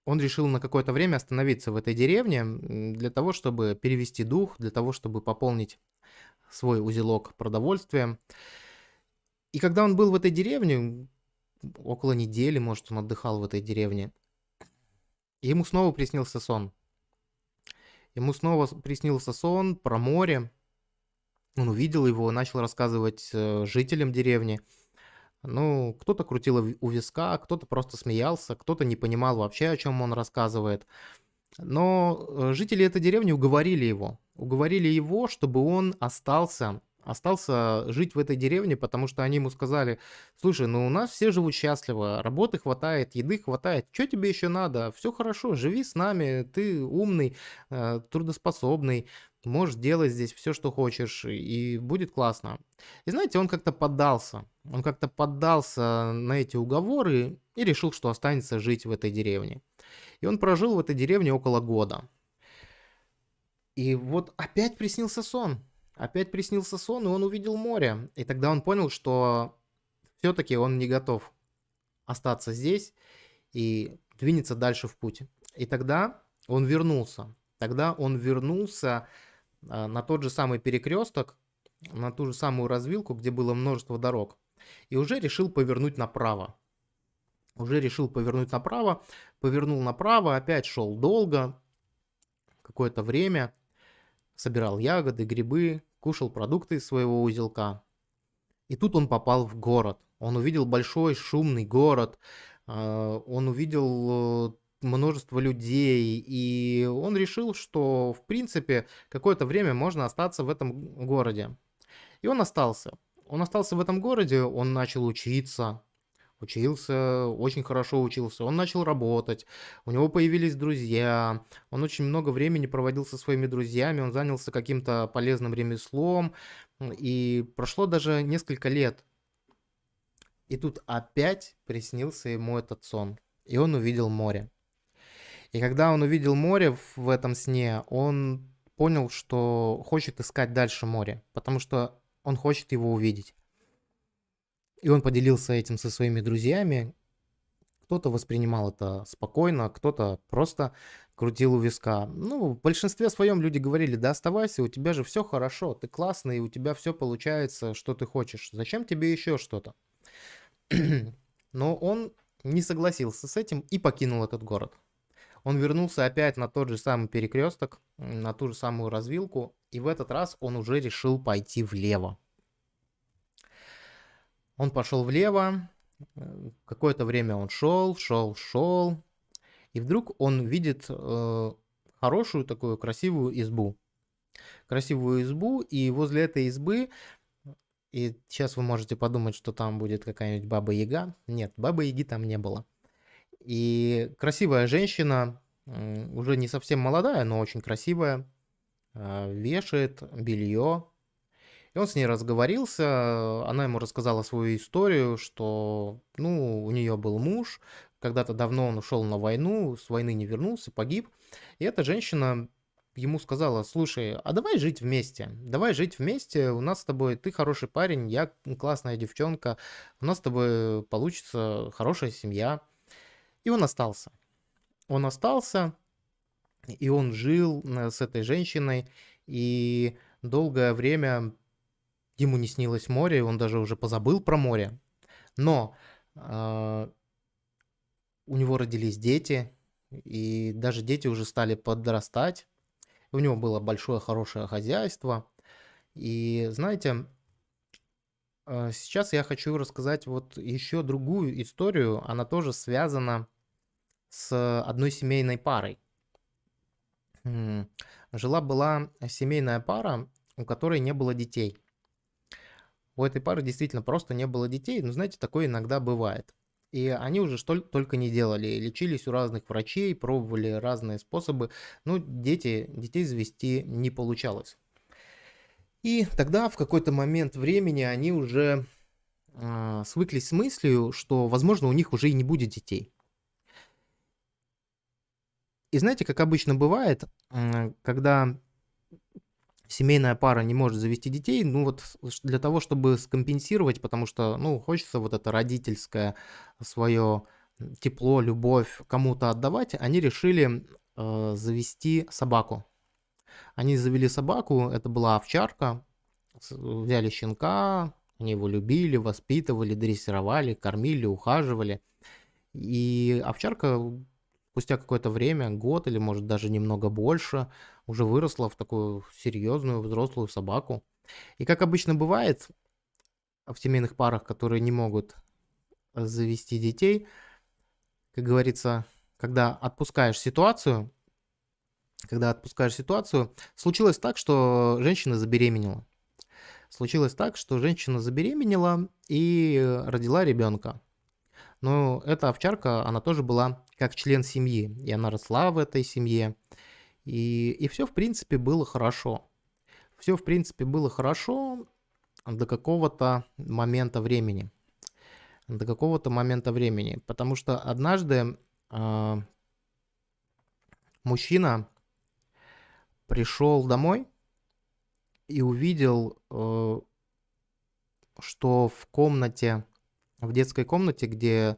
он решил на какое-то время остановиться в этой деревне для того, чтобы перевести дух, для того, чтобы пополнить свой узелок продовольствия. И когда он был в этой деревне, около недели, может, он отдыхал в этой деревне, ему снова приснился сон. Ему снова приснился сон про море. Он увидел его, начал рассказывать э, жителям деревни. Ну, кто-то крутил у виска, кто-то просто смеялся, кто-то не понимал вообще, о чем он рассказывает. Но э, жители этой деревни уговорили его. Уговорили его, чтобы он остался остался жить в этой деревне, потому что они ему сказали, слушай, ну у нас все живут счастливо, работы хватает, еды хватает, что тебе еще надо? Все хорошо, живи с нами, ты умный, э, трудоспособный, можешь делать здесь все, что хочешь, и будет классно. И знаете, он как-то поддался, он как-то поддался на эти уговоры и решил, что останется жить в этой деревне. И он прожил в этой деревне около года. И вот опять приснился сон. Опять приснился сон, и он увидел море. И тогда он понял, что все-таки он не готов остаться здесь и двинется дальше в путь. И тогда он вернулся. Тогда он вернулся а, на тот же самый перекресток, на ту же самую развилку, где было множество дорог. И уже решил повернуть направо. Уже решил повернуть направо. Повернул направо, опять шел долго, какое-то время – собирал ягоды, грибы, кушал продукты из своего узелка. И тут он попал в город. Он увидел большой шумный город, а, он увидел э, множество людей, и он решил, что в принципе какое-то время можно остаться в этом городе. И он остался. Он остался в этом городе, он начал учиться, Учился, очень хорошо учился. Он начал работать, у него появились друзья, он очень много времени проводил со своими друзьями, он занялся каким-то полезным ремеслом, и прошло даже несколько лет. И тут опять приснился ему этот сон, и он увидел море. И когда он увидел море в этом сне, он понял, что хочет искать дальше море, потому что он хочет его увидеть. И он поделился этим со своими друзьями. Кто-то воспринимал это спокойно, кто-то просто крутил у виска. Ну, в большинстве своем люди говорили, да оставайся, у тебя же все хорошо, ты классный, у тебя все получается, что ты хочешь. Зачем тебе еще что-то? Но он не согласился с этим и покинул этот город. Он вернулся опять на тот же самый перекресток, на ту же самую развилку, и в этот раз он уже решил пойти влево. Он пошел влево, э, какое-то время он шел, шел, шел, и вдруг он видит э, хорошую такую красивую избу. Красивую избу, и возле этой избы, и сейчас вы можете подумать, что там будет какая-нибудь баба Яга. Нет, бабы Яги там не было. И красивая женщина, уже не совсем молодая, но очень красивая, э, вешает белье и он с ней разговорился, она ему рассказала свою историю, что, ну, у нее был муж, когда-то давно он ушел на войну, с войны не вернулся, погиб. И эта женщина ему сказала, слушай, а давай жить вместе, давай жить вместе, у нас с тобой, ты хороший парень, я классная девчонка, у нас с тобой получится хорошая семья. И он остался. Он остался, и он жил э, с этой женщиной, и долгое время ему не снилось море, он даже уже позабыл про море. Но э, у него родились дети, и даже дети уже стали подрастать. У него было большое хорошее хозяйство. И знаете, э, сейчас я хочу рассказать вот еще другую историю. Она тоже связана с одной семейной парой. Жила-была семейная пара, у которой не было детей. У этой пары действительно просто не было детей, но знаете, такое иногда бывает. И они уже что только не делали. Лечились у разных врачей, пробовали разные способы. Но дети, детей завести не получалось. И тогда в какой-то момент времени они уже э, свыклись с мыслью, что, возможно, у них уже и не будет детей. И знаете, как обычно бывает, когда семейная пара не может завести детей, ну вот для того, чтобы скомпенсировать, потому что, ну, хочется вот это родительское свое тепло, любовь кому-то отдавать, они решили э, завести собаку. Они завели собаку, это была овчарка, взяли щенка, они его любили, воспитывали, дрессировали, кормили, ухаживали. И овчарка спустя какое-то время, год или может даже немного больше, уже выросла в такую серьезную взрослую собаку. И как обычно бывает в семейных парах, которые не могут завести детей, как говорится, когда отпускаешь ситуацию, когда отпускаешь ситуацию, случилось так, что женщина забеременела. случилось так, что женщина забеременела и родила ребенка. Но эта овчарка, она тоже была как член семьи, и она росла в этой семье, и, и все, в принципе, было хорошо. Все, в принципе, было хорошо до какого-то момента времени. До какого-то момента времени. Потому что однажды э, мужчина пришел домой и увидел, э, что в комнате, в детской комнате, где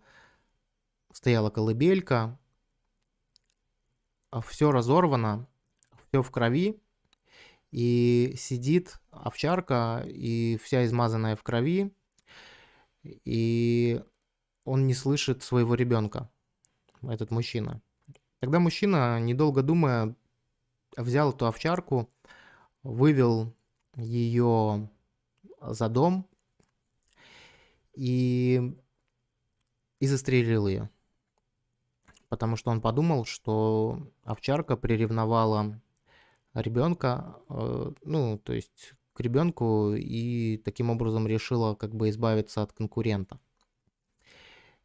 стояла колыбелька, все разорвано, все в крови, и сидит овчарка, и вся измазанная в крови, и он не слышит своего ребенка, этот мужчина. Тогда мужчина, недолго думая, взял эту овчарку, вывел ее за дом и, и застрелил ее. Потому что он подумал, что овчарка приревновала ребенка, э, ну, то есть к ребенку, и таким образом решила как бы избавиться от конкурента.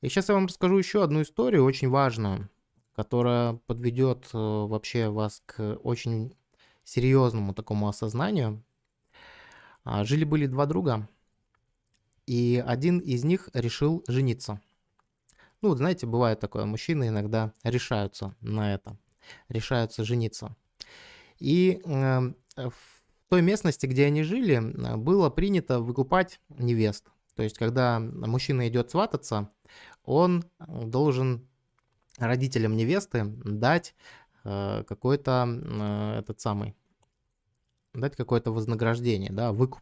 И сейчас я вам расскажу еще одну историю, очень важную, которая подведет э, вообще вас к очень серьезному такому осознанию. А, жили-были два друга, и один из них решил жениться. Ну, вот знаете, бывает такое, мужчины иногда решаются на это, решаются жениться. И э, в той местности, где они жили, было принято выкупать невест. То есть, когда мужчина идет свататься, он должен родителям невесты дать э, какой-то э, этот самый, дать какое-то вознаграждение, да, выкуп.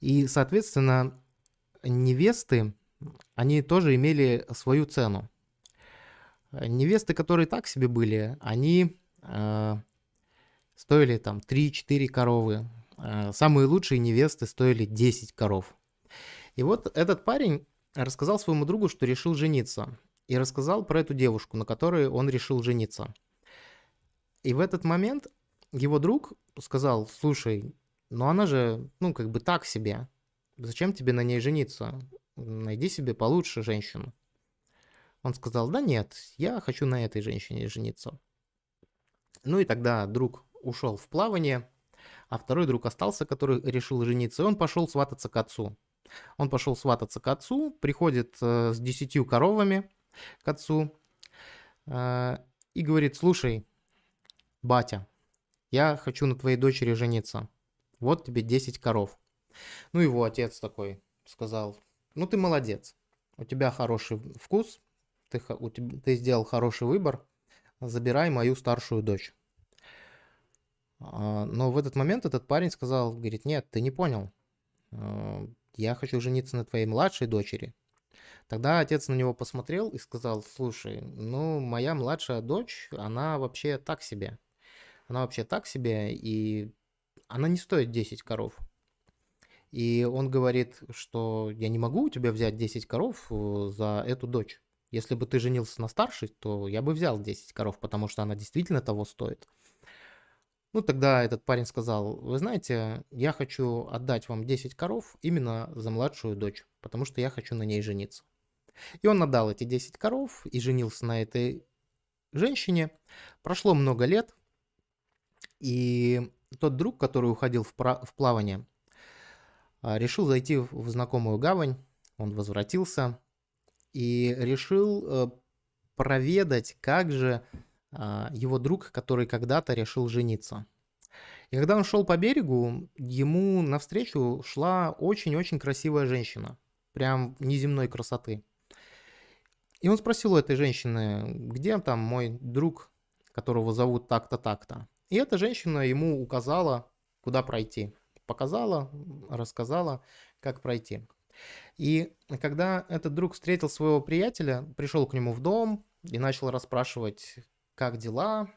И, соответственно, невесты, они тоже имели свою цену. Невесты, которые так себе были, они э, стоили там 3-4 коровы. Э, самые лучшие невесты стоили 10 коров. И вот этот парень рассказал своему другу, что решил жениться. И рассказал про эту девушку, на которой он решил жениться. И в этот момент его друг сказал, слушай, ну она же, ну как бы так себе. Зачем тебе на ней жениться? Найди себе получше женщину. Он сказал, да нет, я хочу на этой женщине жениться. Ну и тогда друг ушел в плавание, а второй друг остался, который решил жениться, и он пошел свататься к отцу. Он пошел свататься к отцу, приходит э, с десятью коровами к отцу э, и говорит, слушай, батя, я хочу на твоей дочери жениться. Вот тебе 10 коров. Ну его отец такой сказал, ну ты молодец, у тебя хороший вкус, ты, у тебя, ты сделал хороший выбор, забирай мою старшую дочь. А, но в этот момент этот парень сказал, говорит, нет, ты не понял. А, я хочу жениться на твоей младшей дочери. Тогда отец на него посмотрел и сказал, слушай, ну, моя младшая дочь, она вообще так себе. Она вообще так себе, и она не стоит 10 коров. И он говорит, что я не могу у тебя взять 10 коров э, за эту дочь. Если бы ты женился на старшей, то я бы взял 10 коров, потому что она действительно того стоит. Ну, тогда этот парень сказал, вы знаете, я хочу отдать вам 10 коров именно за младшую дочь, потому что я хочу на ней жениться. И он отдал эти 10 коров и женился на этой женщине. Прошло много лет, и тот друг, который уходил в, в плавание, а, решил зайти в знакомую гавань, он возвратился и решил э, проведать, как же а, его друг, который когда-то решил жениться. И когда он шел по берегу, ему навстречу шла очень-очень красивая женщина, прям неземной красоты. И он спросил у этой женщины, где там мой друг, которого зовут так-то, так-то. И эта женщина ему указала, куда пройти. Показала, рассказала, как пройти. И когда этот друг встретил своего приятеля, пришел к нему в дом и начал расспрашивать, как дела,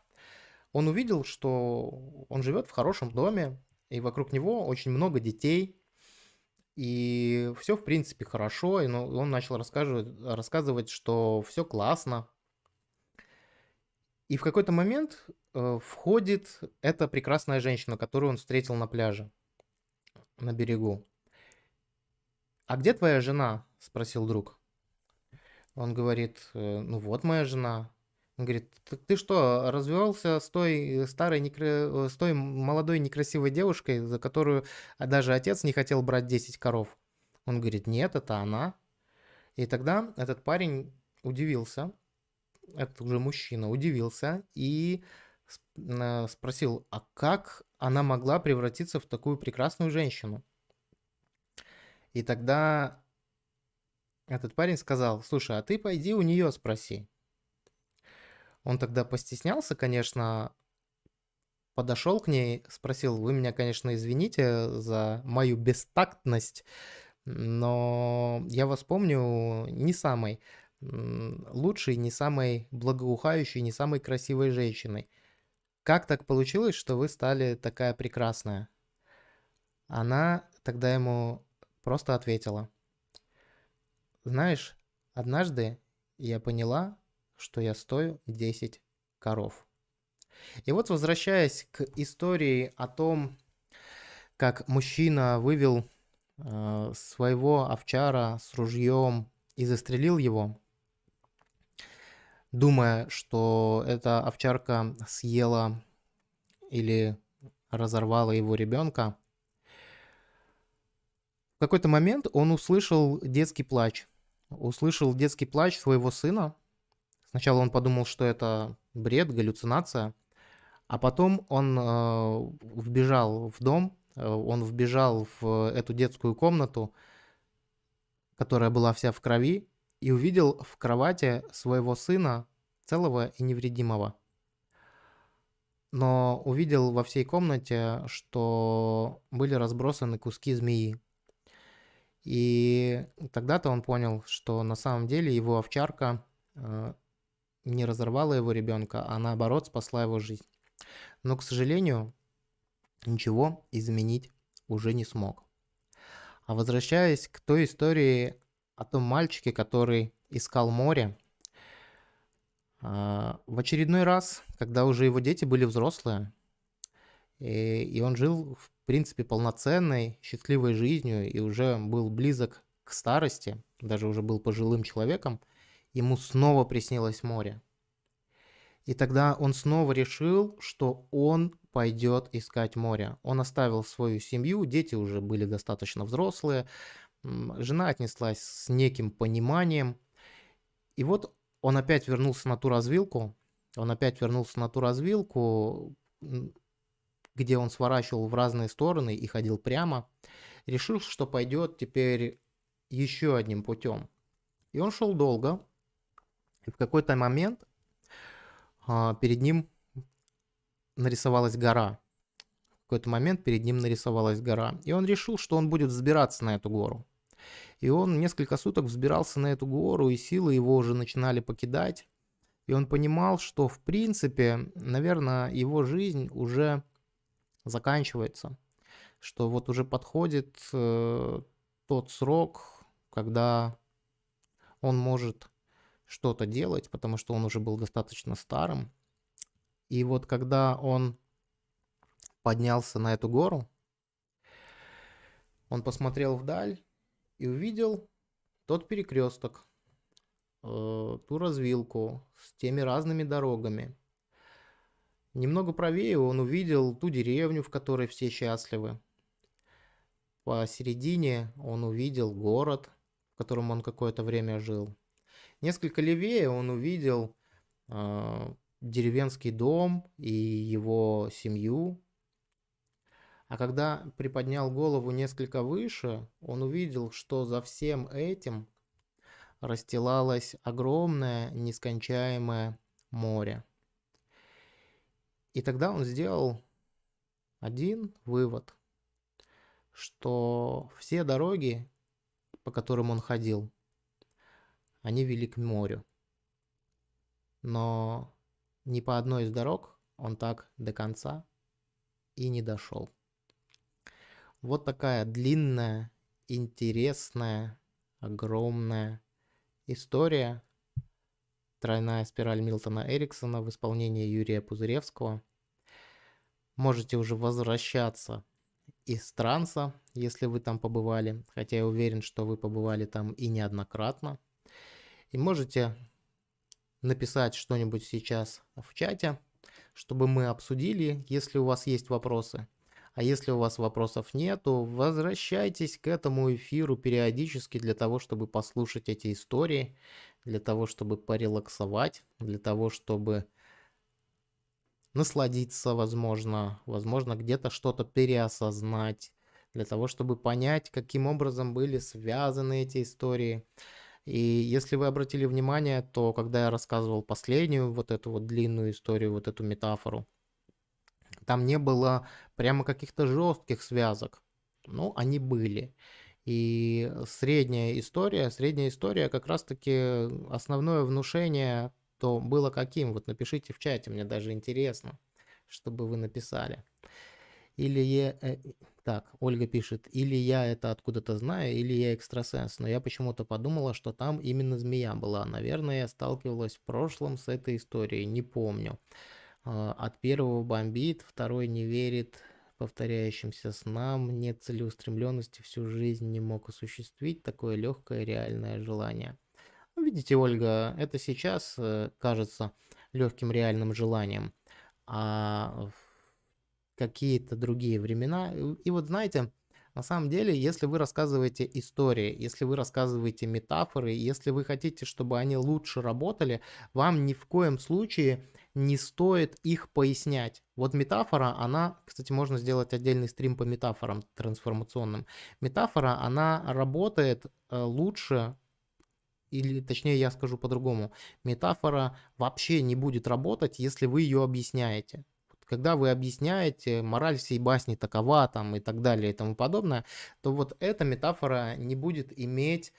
он увидел, что он живет в хорошем доме, и вокруг него очень много детей, и все, в принципе, хорошо, и он начал рассказывать, рассказывать что все классно. И в какой-то момент э, входит эта прекрасная женщина, которую он встретил на пляже. на берегу. «А где твоя жена?» – спросил друг. Он говорит, «Э, ну вот моя жена. Он говорит, так ты что, развелся с той старой, некра... с той молодой некрасивой девушкой, за которую даже отец не хотел брать 10 коров? Он говорит, нет, это она. И тогда этот парень удивился, это уже мужчина, удивился и спросил, а как она могла превратиться в такую прекрасную женщину? И тогда этот парень сказал, слушай, а ты пойди у нее спроси. Он тогда постеснялся, конечно, подошел к ней, спросил, вы меня, конечно, извините за мою бестактность, но я вас помню не самой лучшей, не самой благоухающей, не самой красивой женщиной. Как так получилось, что вы стали такая прекрасная? Она тогда ему просто ответила. Знаешь, однажды я поняла, что я стою 10 коров. И вот возвращаясь к истории о том, как мужчина вывел э, своего овчара с ружьем и застрелил его, думая, что эта овчарка съела или разорвала его ребенка, в какой-то момент он услышал детский плач. Услышал детский плач своего сына. Сначала он подумал, что это бред, галлюцинация. А потом он э, вбежал в дом, э, он вбежал в эту детскую комнату, которая была вся в крови, и увидел в кровати своего сына целого и невредимого. Но увидел во всей комнате, что были разбросаны куски змеи. И тогда-то он понял, что на самом деле его овчарка э, не разорвала его ребенка, а наоборот спасла его жизнь. Но, к сожалению, ничего изменить уже не смог. А возвращаясь к той истории о том мальчике, который искал море, а, в очередной раз, когда уже его дети были взрослые, и он жил, в принципе, полноценной, счастливой жизнью и уже был близок к старости, даже уже был пожилым человеком, ему снова приснилось море. И тогда он снова решил, что он пойдет искать море. Он оставил свою семью, дети уже были достаточно взрослые, жена отнеслась с неким пониманием. И вот он опять вернулся на ту развилку, он опять вернулся на ту развилку, где он сворачивал в разные стороны и ходил прямо, решил, что пойдет теперь еще одним путем. И он шел долго, и в какой-то момент а, перед ним нарисовалась гора. В какой-то момент перед ним нарисовалась гора. И он решил, что он будет взбираться на эту гору. И он несколько суток взбирался на эту гору, и силы его уже начинали покидать. И он понимал, что в принципе, наверное, его жизнь уже заканчивается. Что вот уже подходит э, тот срок, когда он может что-то делать, потому что он уже был достаточно старым. И вот когда он поднялся на эту гору, он посмотрел вдаль и увидел тот перекресток, э, ту развилку с теми разными дорогами. Немного правее он увидел ту деревню, в которой все счастливы. Посередине он увидел город, в котором он какое-то время жил. Несколько левее он увидел э, деревенский дом и его семью, а когда приподнял голову несколько выше, он увидел, что за всем этим расстилалось огромное, нескончаемое море. И тогда он сделал один вывод, что все дороги, по которым он ходил, они вели к морю. Но ни по одной из дорог он так до конца и не дошел. Вот такая длинная, интересная, огромная история. Тройная спираль Милтона Эриксона в исполнении Юрия Пузыревского. Можете уже возвращаться из транса, если вы там побывали, хотя я уверен, что вы побывали там и неоднократно. И можете написать что-нибудь сейчас в чате, чтобы мы обсудили, если у вас есть вопросы. А если у вас вопросов нет, то возвращайтесь к этому эфиру периодически для того, чтобы послушать эти истории, для того, чтобы порелаксовать, для того, чтобы насладиться, возможно, возможно, где-то что-то переосознать, для того, чтобы понять, каким образом были связаны эти истории. И если вы обратили внимание, то когда я рассказывал последнюю вот эту вот длинную историю, вот эту метафору, там не было прямо каких-то жестких связок. Ну, они были. И средняя история, средняя история как раз-таки основное внушение то было каким? Вот напишите в чате, мне даже интересно, чтобы вы написали. Или я... Э, так, Ольга пишет, или я это откуда-то знаю, или я экстрасенс. Но я почему-то подумала, что там именно змея была. Наверное, я сталкивалась в прошлом с этой историей, не помню. А, от первого бомбит, второй не верит повторяющимся снам, нет целеустремленности, всю жизнь не мог осуществить такое легкое реальное желание. Ну, видите, Ольга, это сейчас э, кажется легким реальным желанием, а какие-то другие времена. И вот знаете, на самом деле, если вы рассказываете истории, если вы рассказываете метафоры, если вы хотите, чтобы они лучше работали, вам ни в коем случае не стоит их пояснять. Вот метафора, она, кстати, можно сделать отдельный стрим по метафорам трансформационным. Метафора, она работает э, лучше или точнее я скажу по-другому, метафора вообще не будет работать, если вы ее объясняете. Когда вы объясняете, мораль всей басни такова там и так далее и тому подобное, то вот эта метафора не будет иметь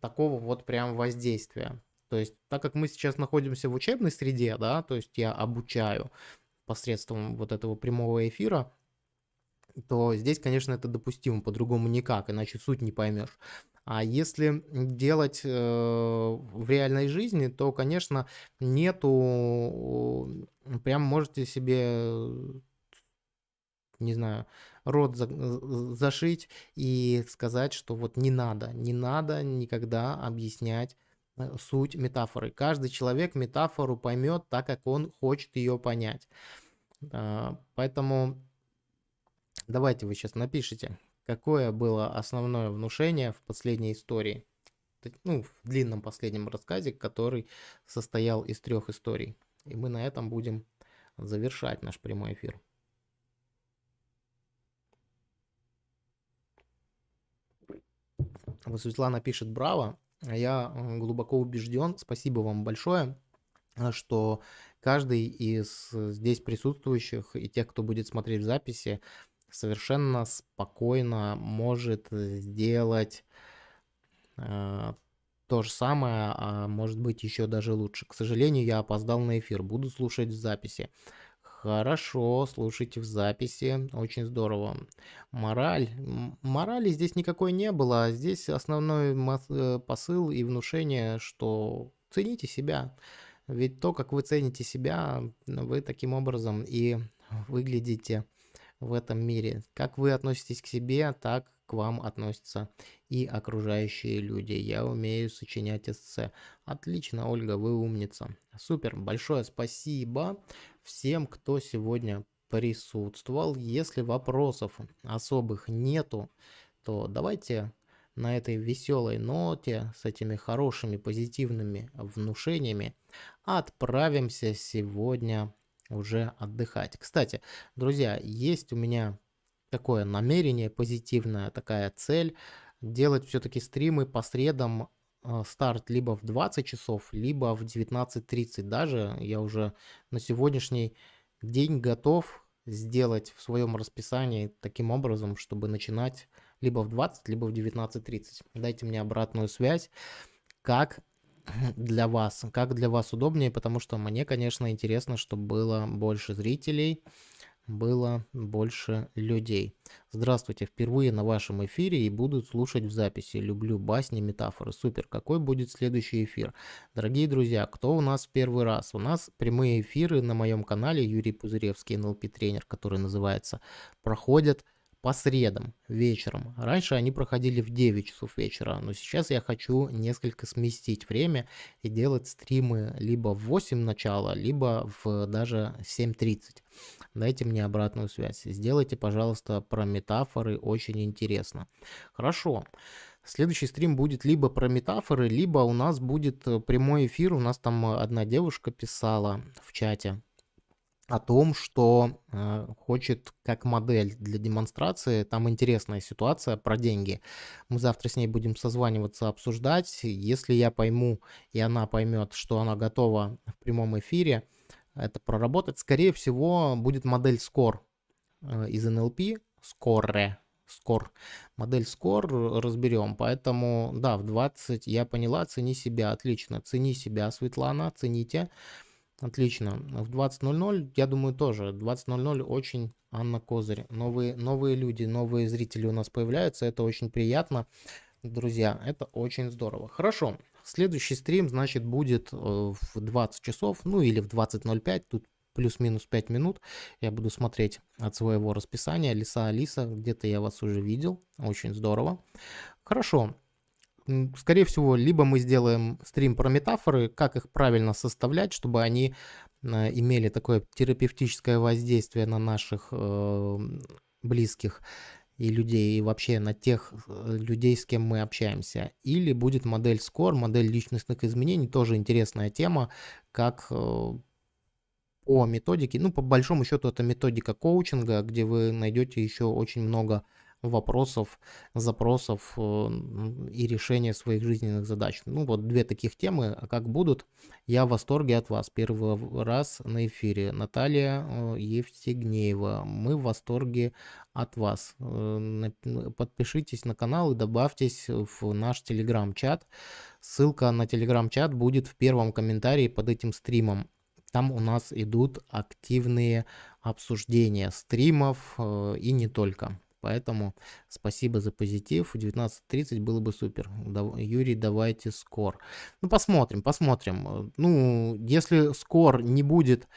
такого вот прям воздействия. То есть, так как мы сейчас находимся в учебной среде, да, то есть я обучаю посредством вот этого прямого эфира, то здесь, конечно, это допустимо, по-другому никак, иначе суть не поймешь. А если делать э, в реальной жизни, то, конечно, нету, прям можете себе, не знаю, рот за, зашить и сказать, что вот не надо, не надо никогда объяснять э, суть метафоры. Каждый человек метафору поймет так, как он хочет ее понять. А, поэтому давайте вы сейчас напишите, какое было основное внушение в последней истории, ну, в длинном последнем рассказе, который состоял из трех историй. И мы на этом будем завершать наш прямой эфир. Вот Светлана пишет «Браво!» Я глубоко убежден, спасибо вам большое, что каждый из здесь присутствующих и тех, кто будет смотреть в записи, совершенно спокойно может сделать э, то же самое, а может быть еще даже лучше. К сожалению, я опоздал на эфир, буду слушать в записи. Хорошо, слушайте в записи, очень здорово. Мораль. Морали здесь никакой не было, здесь основной э, посыл и внушение, что цените себя. Ведь то, как вы цените себя, вы таким образом и выглядите в этом мире. Как вы относитесь к себе, так к вам относятся и окружающие люди. Я умею сочинять эссе. Отлично, Ольга, вы умница. Супер, большое спасибо всем, кто сегодня присутствовал. Если вопросов особых нету, то давайте на этой веселой ноте, с этими хорошими позитивными внушениями, отправимся сегодня уже отдыхать. Кстати, друзья, есть у меня такое намерение позитивное, такая цель делать все-таки стримы по средам старт либо в 20 часов, либо в 19.30. Даже я уже на сегодняшний день готов сделать в своем расписании таким образом, чтобы начинать либо в 20, либо в 19.30. Дайте мне обратную связь, как для вас, как для вас удобнее, потому что мне, конечно, интересно, чтобы было больше зрителей, было больше людей. Здравствуйте, впервые на вашем эфире и буду слушать в записи. Люблю басни, метафоры. Супер, какой будет следующий эфир? Дорогие друзья, кто у нас в первый раз? У нас прямые эфиры на моем канале Юрий Пузыревский, НЛП тренер, который называется, проходят по средам вечером. Раньше они проходили в 9 часов вечера, но сейчас я хочу несколько сместить время и делать стримы либо в 8 начала, либо в даже 7.30. Дайте мне обратную связь. Сделайте, пожалуйста, про метафоры, очень интересно. Хорошо. Следующий стрим будет либо про метафоры, либо у нас будет э, прямой эфир. У нас там одна девушка писала в чате о том, что э, хочет как модель для демонстрации. Там интересная ситуация про деньги. Мы завтра с ней будем созваниваться, обсуждать. Если я пойму и она поймет, что она готова в прямом эфире это проработать, скорее всего будет модель Score э, из NLP. Score. Score. Модель Score разберем. Поэтому, да, в 20 я поняла, цени себя. Отлично. Цени себя, Светлана, цените. Отлично. В 20.00, я думаю, тоже. 20.00 очень Анна Козырь. Новые, новые люди, новые зрители у нас появляются. Это очень приятно. Друзья, это очень здорово. Хорошо. Следующий стрим, значит, будет э, в 20 часов, ну или в 20.05. Тут плюс-минус 5 минут. Я буду смотреть от своего расписания. Лиса Алиса, где-то я вас уже видел. Очень здорово. Хорошо скорее всего, либо мы сделаем стрим про метафоры, как их правильно составлять, чтобы они э, имели такое терапевтическое воздействие на наших э, близких и людей, и вообще на тех э, людей, с кем мы общаемся. Или будет модель SCORE, модель личностных изменений, тоже интересная тема, как по методике, ну, по большому счету, это методика коучинга, где вы найдете еще очень много вопросов, запросов э, и решения своих жизненных задач. Ну вот две таких темы, а как будут, я в восторге от вас. Первый раз на эфире. Наталья э, Евстигнеева, мы в восторге от вас. Э, подпишитесь на канал и добавьтесь в наш телеграм-чат. Ссылка на телеграм-чат будет в первом комментарии под этим стримом. Там у нас идут активные обсуждения стримов и не только. Поэтому спасибо за позитив. В 19.30 было бы супер. Юрий, давайте скор. Ну, посмотрим, посмотрим. Ну, если скор не будет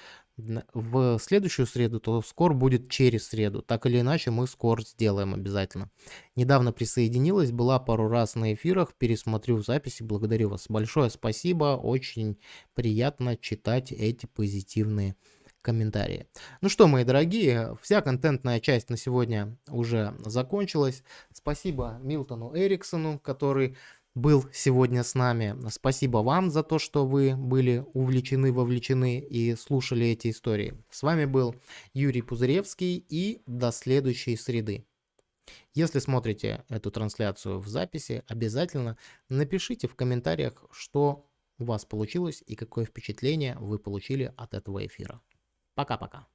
в следующую среду, то скор будет через среду. Так или иначе, мы скор сделаем обязательно. Недавно присоединилась, была пару раз на эфирах, пересмотрю записи. Благодарю вас. Большое спасибо. Очень приятно читать эти позитивные комментарии. Ну что, мои дорогие, вся контентная часть на сегодня уже закончилась. Спасибо Милтону Эриксону, который был сегодня с нами. Спасибо вам за то, что вы были увлечены, вовлечены и слушали эти истории. С вами был Юрий Пузыревский и до следующей среды. Если смотрите эту трансляцию в записи, обязательно напишите в комментариях, что у вас получилось и какое впечатление вы получили от этого эфира. Пока-пока.